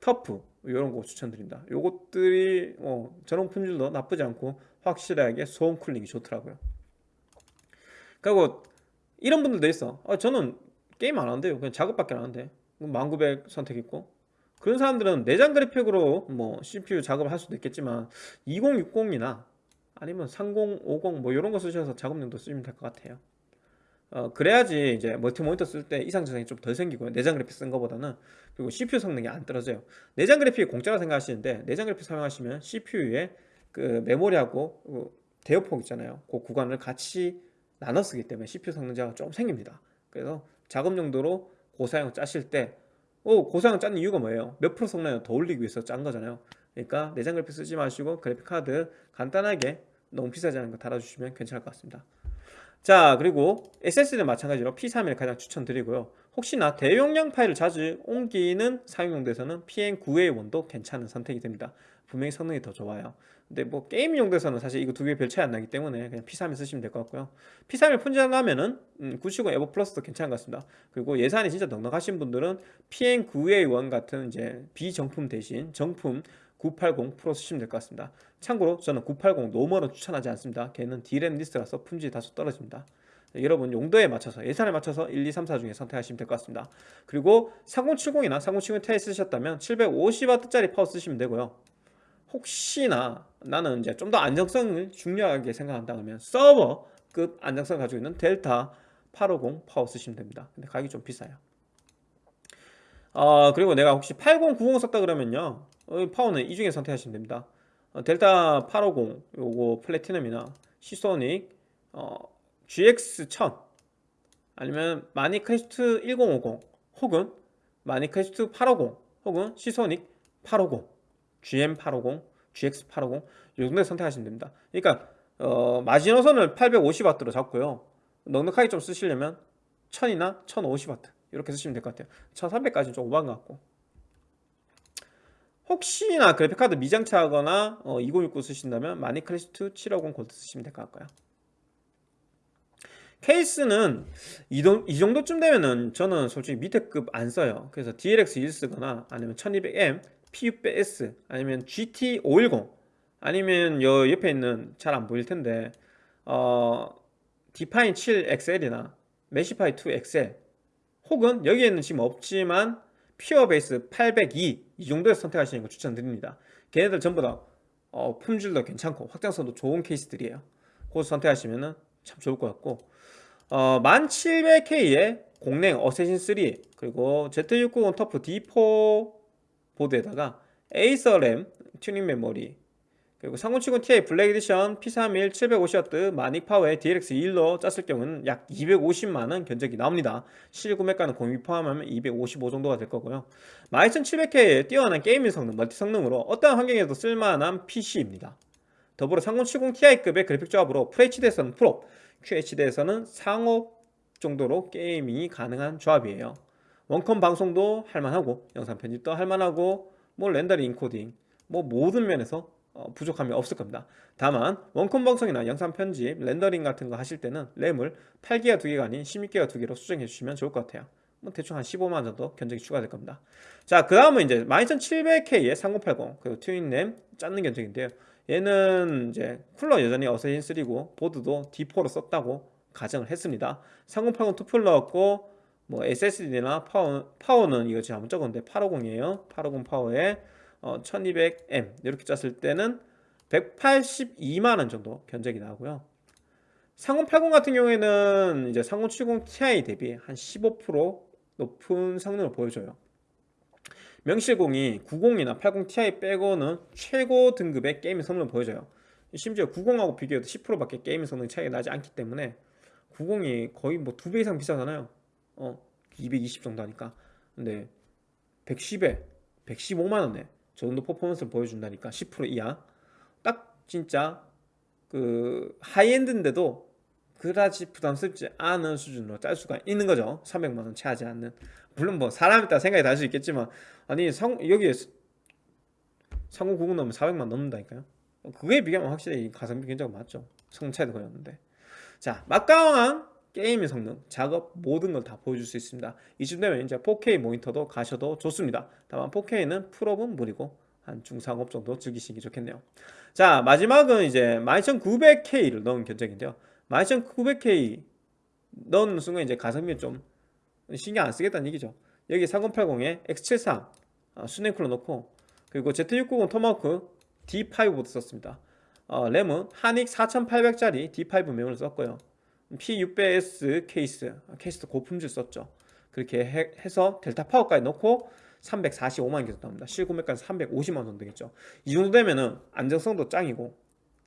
TUF 이런 거 추천드립니다. 요것들이 어, 전원 품질도 나쁘지 않고 확실하게 소음 cooling이 좋더라고요. 그리고 이런 분들도 있어. 아, 저는 게임 안 하는데요. 그냥 작업밖에 안 하는데. 1900 선택 있고. 그런 사람들은 내장 그래픽으로 뭐 CPU 작업을 할 수도 있겠지만 2060이나 아니면 30, 50 뭐 이런 거 쓰셔서 작업용도 쓰시면 될 것 같아요. 어, 그래야지 이제 멀티 모니터 쓸 때 이상 증상이 좀 덜 생기고요. 내장 그래픽 쓴 거보다는 그리고 CPU 성능이 안 떨어져요. 내장 그래픽이 공짜라 생각하시는데 내장 그래픽 사용하시면 CPU에 그 메모리하고 그 대역폭 있잖아요. 그 구간을 같이 나눠 쓰기 때문에 CPU 성능자가 좀 생깁니다. 그래서 작업 용도로 고사양 짜실 때 오, 고사양 짠 이유가 뭐예요? 몇 프로 성능을 더 올리기 위해서 짠 거잖아요. 그러니까 내장 그래픽 쓰지 마시고 그래픽 카드 간단하게 너무 비싸지 않은 거 달아주시면 괜찮을 것 같습니다. 자 그리고 SSD는 마찬가지로 P31을 가장 추천드리고요. 혹시나 대용량 파일을 자주 옮기는 사용용도에서는 PM9A1도 괜찮은 선택이 됩니다. 분명히 성능이 더 좋아요. 근데 뭐 게임 용도에서는 사실 이거 두 개 별 차이 안 나기 때문에 그냥 P31 쓰시면 될 것 같고요. P31 품절이라면은 음, 970 EVO Plus도 괜찮은 것 같습니다. 그리고 예산이 진짜 넉넉하신 분들은 PM9A1 같은 이제 비정품 대신 정품 980 프로 쓰시면 될 것 같습니다. 참고로 저는 980 normal은 추천하지 않습니다. 걔는 DRAM-less라서 품질이 다소 떨어집니다. 네, 여러분 용도에 맞춰서 예산에 맞춰서 1, 2, 3, 4 중에 선택하시면 될 것 같습니다. 그리고 3070이나 3070 Ti 쓰셨다면 750W짜리 파워 쓰시면 되고요. 혹시나 나는 이제 좀 더 안정성을 중요하게 생각한다 면 서버급 안정성을 가지고 있는 델타 850 파워 쓰시면 됩니다. 근데 가격이 좀 비싸요. 어, 그리고 내가 혹시 3090 썼다 그러면요. 어, 파워는 이 중에 선택하시면 됩니다. 어, 델타 850 요거 Platinum이나 시소닉 어, GX1000 아니면 마니크래스트 1050 혹은 마니크래스트 850 혹은 시소닉 850 GM850 GX850 요 정도에 선택하시면 됩니다. 그러니까 어, 마지노선을 850W로 잡고요. 넉넉하게 좀 쓰시려면 1000이나 1050W 이렇게 쓰시면 될 것 같아요. 1300까지는 좀 오버한 것 같고 혹시나 그래픽카드 미장착하거나 어, 2069 쓰신다면 마니클래시2 750 골드 쓰시면 될 것 같고요. 케이스는 이, 동, 이 정도쯤 되면은 저는 솔직히 밑에 급 안 써요. 그래서 DLX21 쓰거나 아니면 1200M, P600S 아니면 GT510 아니면 여 옆에 있는 잘 안 보일 텐데 어, Define 7 XL이나 Meshify 2 XL 혹은 여기에는 지금 없지만 Pure Base 802 이 정도에서 선택하시는 거 추천드립니다. 걔네들 전부 다 어, 품질도 괜찮고 확장성도 좋은 케이스들이에요. 그거 선택하시면 참 좋을 것 같고. 어, 12700K에 공랭 Assassin 3 그리고 Z690 TUF D4 보드에다가 Acer 램 튜닝 메모리 그리고 3070 Ti Black Edition P31 750W 마닉 파워에 DLX21로 짰을 경우는 약 250만원 견적이 나옵니다. 실구매가는 공임 포함하면 255 정도가 될 거고요. 12700K의 뛰어난 gaming 성능, 멀티 성능으로 어떠한 환경에도 쓸만한 PC입니다. 더불어 3070 Ti급의 그래픽 조합으로 FHD에서는 풀옵, QHD에서는 상옵 정도로 게이밍이 가능한 조합이에요. 원컴 방송도 할만하고 영상 편집도 할만하고 뭐 렌더링 인코딩 뭐 모든 면에서 어, 부족함이 없을 겁니다. 다만 원컴 방송이나 영상 편집, 렌더링 같은 거 하실 때는 램을 8기가 2개가 아닌 16기가 2개로 수정해 주시면 좋을 것 같아요. 뭐 대충 한 15만원 정도 견적이 추가될 겁니다. 자그 다음은 이제 12700K의 3080 그리고 튜닝램 짰는 견적인데요. 얘는 이제 쿨러 여전히 Assassin 3고 보드도 D4로 썼다고 가정을 했습니다. 3080 투플 넣었고 뭐 SSD나 파워, 파워는 이거 지금 한번 적었는데 850이에요. 850 파워에 어, 1200M 이렇게 짰을 때는 182만원 정도 견적이 나오고요. 3080 같은 경우에는 이제 3070 Ti 대비 한 15% 높은 성능을 보여줘요. 명실공히 90이나 80 Ti 빼고는 최고 등급의 게임 성능을 보여줘요. 심지어 90하고 비교해도 10%밖에 게임 성능 차이가 나지 않기 때문에 90이 거의 뭐 두 배 이상 비싸잖아요. 어, 220 정도 하니까. 근데 110에 115만원에 저 정도 퍼포먼스를 보여준다니까 10% 이하. 딱 진짜 그 하이엔드인데도 그다지 부담스럽지 않은 수준으로 짤 수가 있는 거죠. 300만원 채하지 않는. 물론 뭐 사람에 따라 생각이 다를 수 있겠지만 아니 성, 여기에 상공90 넣으면 400만 넘는다니까요. 그거에 비교하면 확실히 가성비 굉장히 맞죠. 성능 차이도 거의 없는데. 자 막강한 게임의 성능, 작업 모든 걸 다 보여줄 수 있습니다. 이쯤 되면 이제 4K 모니터도 가셔도 좋습니다. 다만 4K는 풀업은 무리고 한 중상업 정도 즐기시기 좋겠네요. 자 마지막은 이제 12900K를 넣은 견적인데요. 12900K 넣는 순간 이제 가성비 좀 신경 안 쓰겠다는 얘기죠. 여기 3080에 X73 어, 수냉쿨러 넣고 그리고 Z690 Tomahawk D5 보드 썼습니다. 어, 램은 하닉 4800짜리 D5 메모리를 썼고요 P600S 케이스 케이스도 고품질 썼죠. 그렇게 해, 서 델타 파워까지 넣고 345만 개 나옵니다. 실구매가는 350만 원 되겠죠. 이 정도 되면은 안정성도 짱이고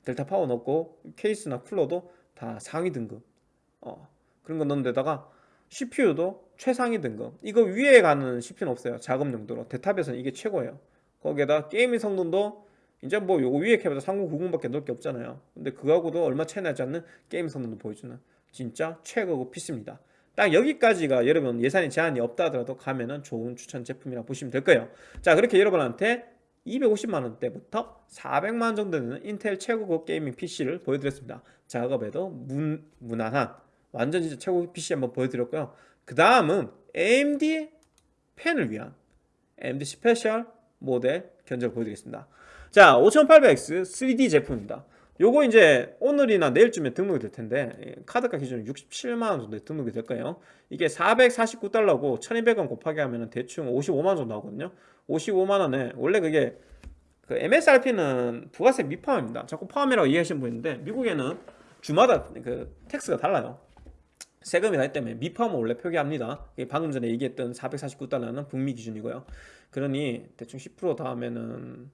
델타 파워 넣고 케이스나 쿨러도 다 상위 등급 어, 그런 거 넣는 데다가 CPU도 최상위 등급. 이거 위에 가는 CPU는 없어요. 작업 용도로. 데탑에서는 이게 최고예요. 거기에다 게이밍 성능도 이제 뭐 요거 위에 캡에서 3090밖에 넣을 게 없잖아요. 근데 그거하고도 얼마 차이 나지 않는 게임 성능도 보여주는 진짜 최고급 PC입니다. 딱 여기까지가 여러분 예산이 제한이 없다 하더라도 가면은 좋은 추천 제품이라 보시면 될 거예요. 자 그렇게 여러분한테 250만원대부터 400만원 정도 되는 인텔 최고급 게이밍 PC를 보여드렸습니다. 작업에도 문, 무난한 완전 진짜 최고급 PC 한번 보여드렸고요. 그 다음은 AMD 팬을 위한 AMD 스페셜 모델 견적 보여드리겠습니다. 자 5800X 3D 제품입니다 요거 이제 오늘이나 내일쯤에 등록이 될 텐데 예, 카드가 기준으로 67만원 정도 등록이 될 거예요? 이게 449달러고 1200원 곱하기 하면 대충 55만원 정도 나오거든요. 55만원에 원래 그게 그 MSRP는 부가세 미포함입니다. 자꾸 포함이라고 이해하시는 분 있는데 미국에는 주마다 그 텍스가 달라요. 세금이 나기 때문에 미포함은 원래 표기합니다. 방금 전에 얘기했던 449달러는 북미 기준이고요. 그러니 대충 10% 다음에는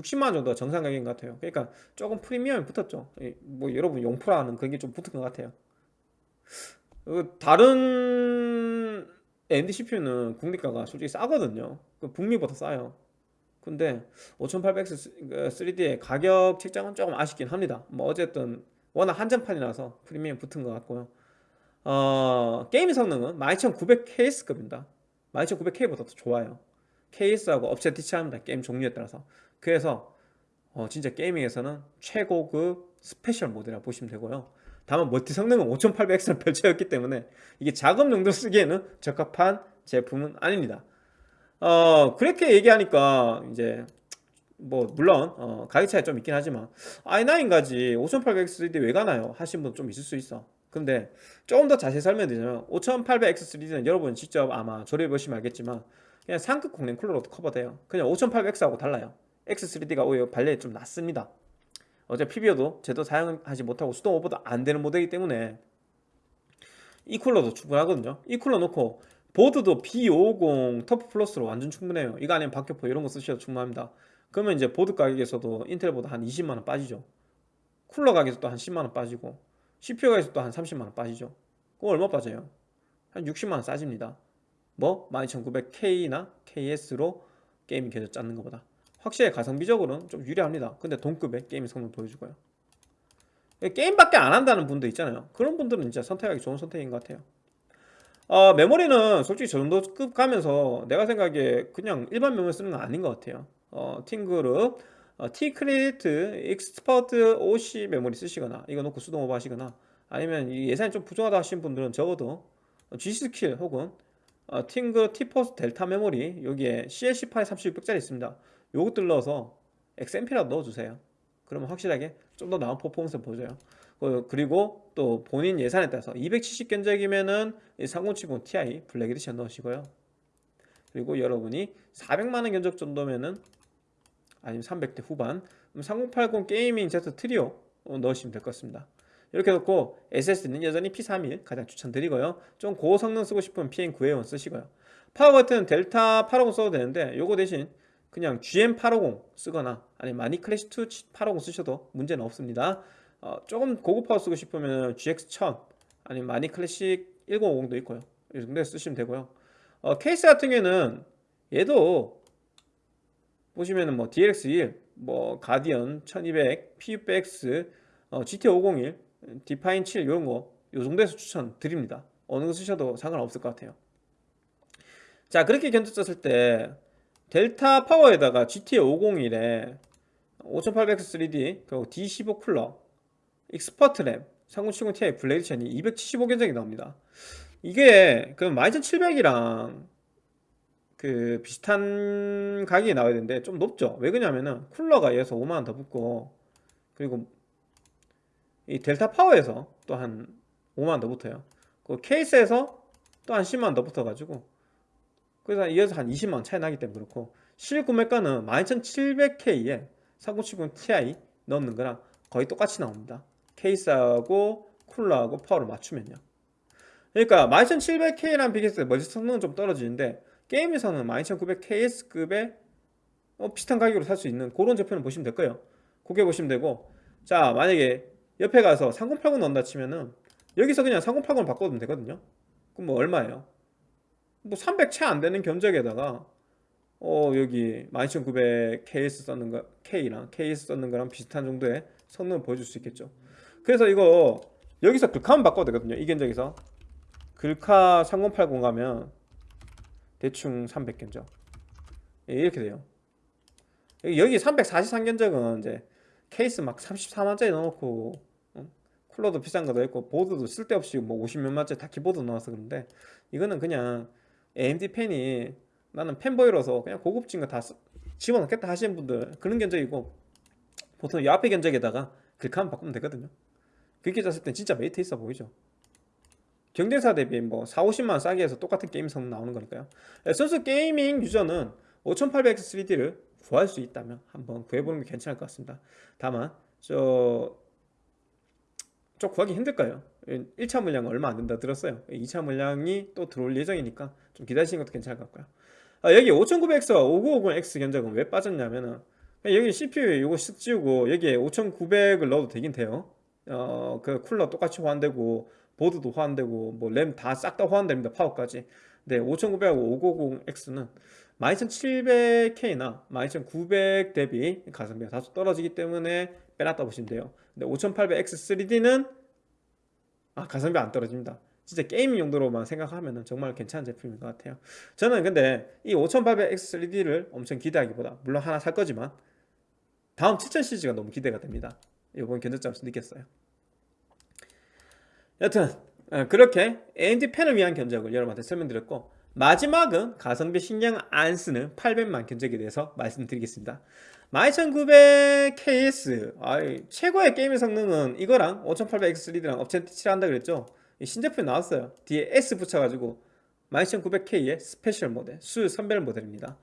60만원 정도가 정상 가격인 것 같아요. 그러니까 조금 프리미엄이 붙었죠. 뭐 여러분 용프라는 그게 좀 붙은 것 같아요. 어, 다른 AMD CPU는 국내가가 솔직히 싸거든요. 그 북미보다 싸요. 근데 5800X 3D의 가격 책정은 조금 아쉽긴 합니다. 뭐 어쨌든 워낙 한정판이라서 프리미엄 붙은 것 같고요. 어, 게임 성능은 12900KS급입니다. 12900K보다 더 좋아요. 케이스하고 업체 티치합니다. 게임 종류에 따라서 그래서 어, 진짜 게이밍에서는 최고급 스페셜 모드라 보시면 되고요. 다만 멀티 성능은 5800X를 별채였기 때문에 이게 작업 용도 쓰기에는 적합한 제품은 아닙니다. 어 그렇게 얘기하니까 이제 뭐 물론 어, 가격 차이 좀 있긴 하지만 i9 가지 5800X3D 왜 가나요? 하신 분 좀 있을 수 있어. 근데 조금 더 자세히 설명드리면 5800X3D는 여러분 직접 아마 조립해 보시면 알겠지만 그냥 상급 공랭 쿨러로도 커버돼요. 그냥 5800X하고 달라요 X3D가 오히려 발열이 좀 낮습니다. 어제 PBO도 제대로 사용하지 못하고 수동 오버도 안 되는 모델이기 때문에 이 쿨러도 충분하거든요. 이 쿨러 놓고 보드도 B550 TUF Plus로 완전 충분해요. 이거 아니면 박격포 이런 거 쓰셔도 충분합니다. 그러면 이제 보드 가격에서도 인텔보다 한 20만원 빠지죠. 쿨러 가격에서도 한 10만원 빠지고 CPU 가격에서도 한 30만원 빠지죠. 그거 얼마 빠져요? 한 60만원 싸집니다. 뭐? 12900K나 KS로 게임 계속 짰는 것보다 확실히 가성비적으로는 좀 유리합니다. 근데 동급의 게임 성능 보여주고요. 게임밖에 안 한다는 분도 있잖아요. 그런 분들은 진짜 선택하기 좋은 선택인 것 같아요. 어, 메모리는 솔직히 저 정도 급 가면서 내가 생각에 그냥 일반 메모리 쓰는 건 아닌 것 같아요. 어, TeamGroup 어, T-Create Expert OC 메모리 쓰시거나 이거 놓고 수동 오버 하시거나 아니면 이 예산이 좀 부족하다 하신 분들은 적어도 G.Skill 혹은 어, TeamGroup T-Force Delta 메모리 여기에 CL18에 3600짜리 있습니다 요것들 넣어서 XMP라도 넣어주세요. 그러면 확실하게 좀 더 나은 퍼포먼스 보여줘요. 그- 그리고 또 본인 예산에 따라서 270 견적이면은 3070 Ti Black Edition 넣으시고요. 그리고 여러분이 400만원 견적 정도면은 아니면 300대 후반 3080 Gaming Z Trio 어, 넣으시면 될 것 같습니다. 이렇게 놓고 SSD는 여전히 P31 가장 추천드리고요. 좀 고성능 쓰고 싶으면 PM9A1 쓰시고요. 파워 버튼 델타 850 써도 되는데 요거 대신 그냥 GM850 쓰거나 아니면 마닉 클래식 2 850 쓰셔도 문제는 없습니다 어, 조금 고급 파워 쓰고 싶으면 GX1000 아니면 마닉 클래식 1050도 있고요 이 정도 쓰시면 되고요 어, 케이스 같은 경우에는 얘도 보시면은 뭐 DLX1, 뭐 Guardian 1200, PU6X, 어, GT501, Define 7 이런 거 요 정도에서 추천드립니다. 어느 거 쓰셔도 상관없을 것 같아요. 자 그렇게 견적 짰을 때 델타 파워에다가 GT501에 5800X3D 그리고 D15 쿨러 Expert 램 3070 Ti Black Edition이 275 견적이 나옵니다. 이게 그 12700이랑 그 비슷한 가격이 나와야 되는데 좀 높죠 왜 그러냐면은 쿨러가 얘에서 5만원 더 붙고 그리고 이 델타 파워에서 또 한 5만원 더 붙어요 그 케이스에서 또 한 10만원 더 붙어가지고 그래서 이어서 한 20만원 차이 나기 때문에 그렇고 실구매가는 12700K에 3070 Ti 넣는 거랑 거의 똑같이 나옵니다. 케이스하고 쿨러하고 파워를 맞추면요. 그러니까 12700K랑 비교했을 때 멀티 성능은 좀 떨어지는데 게임에서는 12900KS급의 어, 비슷한 가격으로 살 수 있는 그런 제품을 보시면 될 거예요. 그게 보시면 되고. 자 만약에 옆에 가서 3080 넣는다 치면은 여기서 그냥 3080을 바꿔도 되거든요. 그럼 뭐 얼마예요? 뭐 300 채 안 되는 견적에다가 어 여기 12900 KS 썼는 거 K랑 KS 썼는 거랑 비슷한 정도의 성능을 보여줄 수 있겠죠. 그래서 이거 여기서 글카만 바꿔도 되거든요 이 견적에서. 글카 3080 가면 대충 300 견적. 예, 이렇게 돼요. 여기 343 견적은 이제 케이스 막 34만짜리 넣어놓고 어? 쿨러도 비싼 거 넣어있고 보드도 쓸데없이 뭐 50몇만짜리 다 키보드 넣어서 그런데 이거는 그냥 AMD 팬이 나는 팬보이로서 그냥 고급진 거 다 집어넣겠다 하시는 분들 그런 견적이고 보통 이 앞에 견적에다가 글카만 바꾸면 되거든요. 그렇게 짰을 땐 진짜 메리트 있어 보이죠? 경쟁사 대비 뭐 4, 50만원 싸게 해서 똑같은 게임 성능 나오는 거니까요. 예, 순수 gaming user는 5800X3D를 구할 수 있다면 한번 구해보는 게 괜찮을 것 같습니다. 다만 저... 좀 구하기 힘들 거예요 1차 물량은 얼마 안 된다 들었어요. 2차 물량이 또 들어올 예정이니까 좀 기다리시는 것도 괜찮을 것 같고요. 아, 여기 5900X와 5950X 견적은 왜 빠졌냐면은 여기 CPU 이거 쓱 지우고 여기에 5900을 넣어도 되긴 돼요. 어, 그 쿨러 똑같이 호환되고 보드도 호환되고 뭐 램 다 싹다 호환됩니다 파워까지. 근데 5900하고 550X는 12700K나 12900 대비 가성비가 다소 떨어지기 때문에 빼놨다 보시면 돼요. 근데 5800X3D는 아 가성비 안 떨어집니다. 진짜 게임 용도로만 생각하면 정말 괜찮은 제품인 것 같아요. 저는 근데 이 5800X3D를 엄청 기대하기보다 물론 하나 살 거지만 다음 7000 시리즈가 너무 기대가 됩니다. 이번 견적점에서 느꼈어요. 여튼 어, 그렇게 AMD 펜을 위한 견적을 여러분한테 설명드렸고 마지막은 가성비 신경 안 쓰는 800만 견적에 대해서 말씀드리겠습니다 12900KS 아이, 최고의 게임의 성능은 이거랑 5800X3D랑 업체 칠한다 그랬죠? 이 신제품이 나왔어요. 뒤에 S 붙여가지고 12900K의 스페셜 모델 수 선별 모델입니다.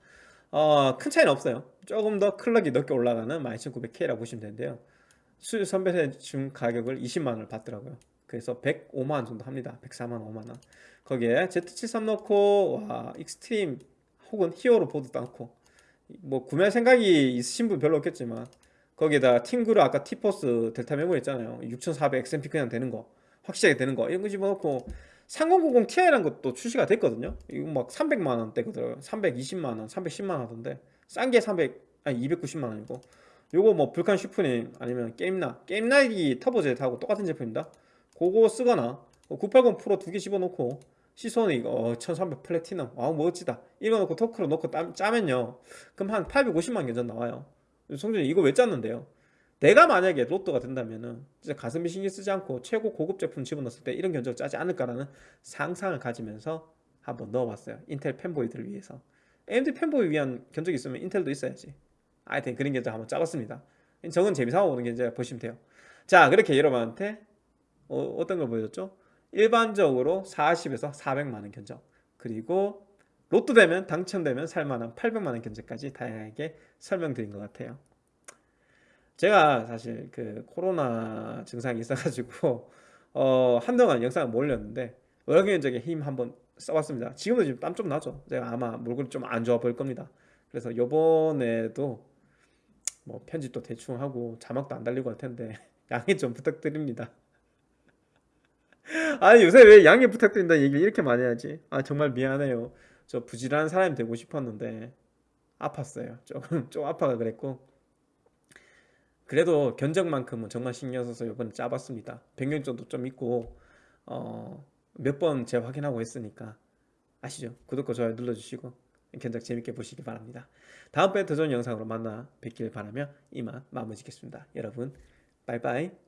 어, 큰 차이는 없어요. 조금 더 clock이 높게 올라가는 12900K라고 보시면 되는데요. 수 선별해 준 가격을 20만원을 받더라고요. 그래서 105만원 정도 합니다. 104만원 5만원. 거기에 Z73 넣고 와 익스트림 혹은 히어로 보드도 넣고 뭐 구매 생각이 있으신 분 별로 없겠지만 거기에다 팀그룹 아까 티포스 델타 메모리 있잖아요. 6400 XMP 그냥 되는 거 확실하게 되는 거 이런 거 집어넣고 3090 Ti라는 것도 출시가 됐거든요. 이거 막 300만원 대거든요. 320만원 310만원 하던데 싼 게 300 아니 290만원이고 요거 뭐 불칸 슈프림 아니면 게임나 게임나기 터보젯하고 똑같은 제품입니다. 그거 쓰거나 980 프로 두 개 집어넣고 시소는 이거 어, 1300 플래티넘. 와우 멋지다. 이거 넣고 토크로 넣고 땀, 짜면요. 그럼 한 850만 견전 나와요. 성준이 이거 왜 짰는데요? 내가 만약에 로또가 된다면은 진짜 가슴이 신경 쓰지 않고 최고 고급 제품 집어넣었을 때 이런 견적을 짜지 않을까라는 상상을 가지면서 한번 넣어봤어요. 인텔 팬보이들을 위해서. AMD 팬보이 위한 견적이 있으면 인텔도 있어야지. 하여튼 그런 견적 한번 짜봤습니다. 저건 재미삼아 보는 견적 보시면 돼요. 자 그렇게 여러분한테 어, 어떤 걸 보여줬죠? 일반적으로 40에서 400만원 견적. 그리고 로또 되면 당첨되면 살만한 800만원 견적까지 다양하게 설명드린 것 같아요. 제가 사실 그 코로나 증상이 있어가지고 어 한동안 영상을 못 올렸는데 월경적인 힘 한번 써봤습니다. 지금도 지금 땀 좀 나죠? 제가 아마 몰골이 좀안 좋아 보일 겁니다. 그래서 요번에도 뭐 편집도 대충 하고 자막도 안 달리고 할 텐데 [LAUGHS] 양해 좀 부탁드립니다 아니 요새 왜 양해 부탁드린다는 얘기를 이렇게 많이 하지? 아 정말 미안해요. 저 부지런한 사람이 되고 싶었는데 아팠어요. 조금 좀 아파가 그랬고. 그래도 견적만큼은 정말 신경 써서 이번에 짜봤습니다. 변경점도 좀 있고 어, 몇 번 재확인하고 했으니까 아시죠? 구독과 좋아요 눌러주시고 견적 재밌게 보시기 바랍니다. 다음번에 더 좋은 영상으로 만나 뵙길 바라며 이만 마무리 짓겠습니다. 여러분 바이바이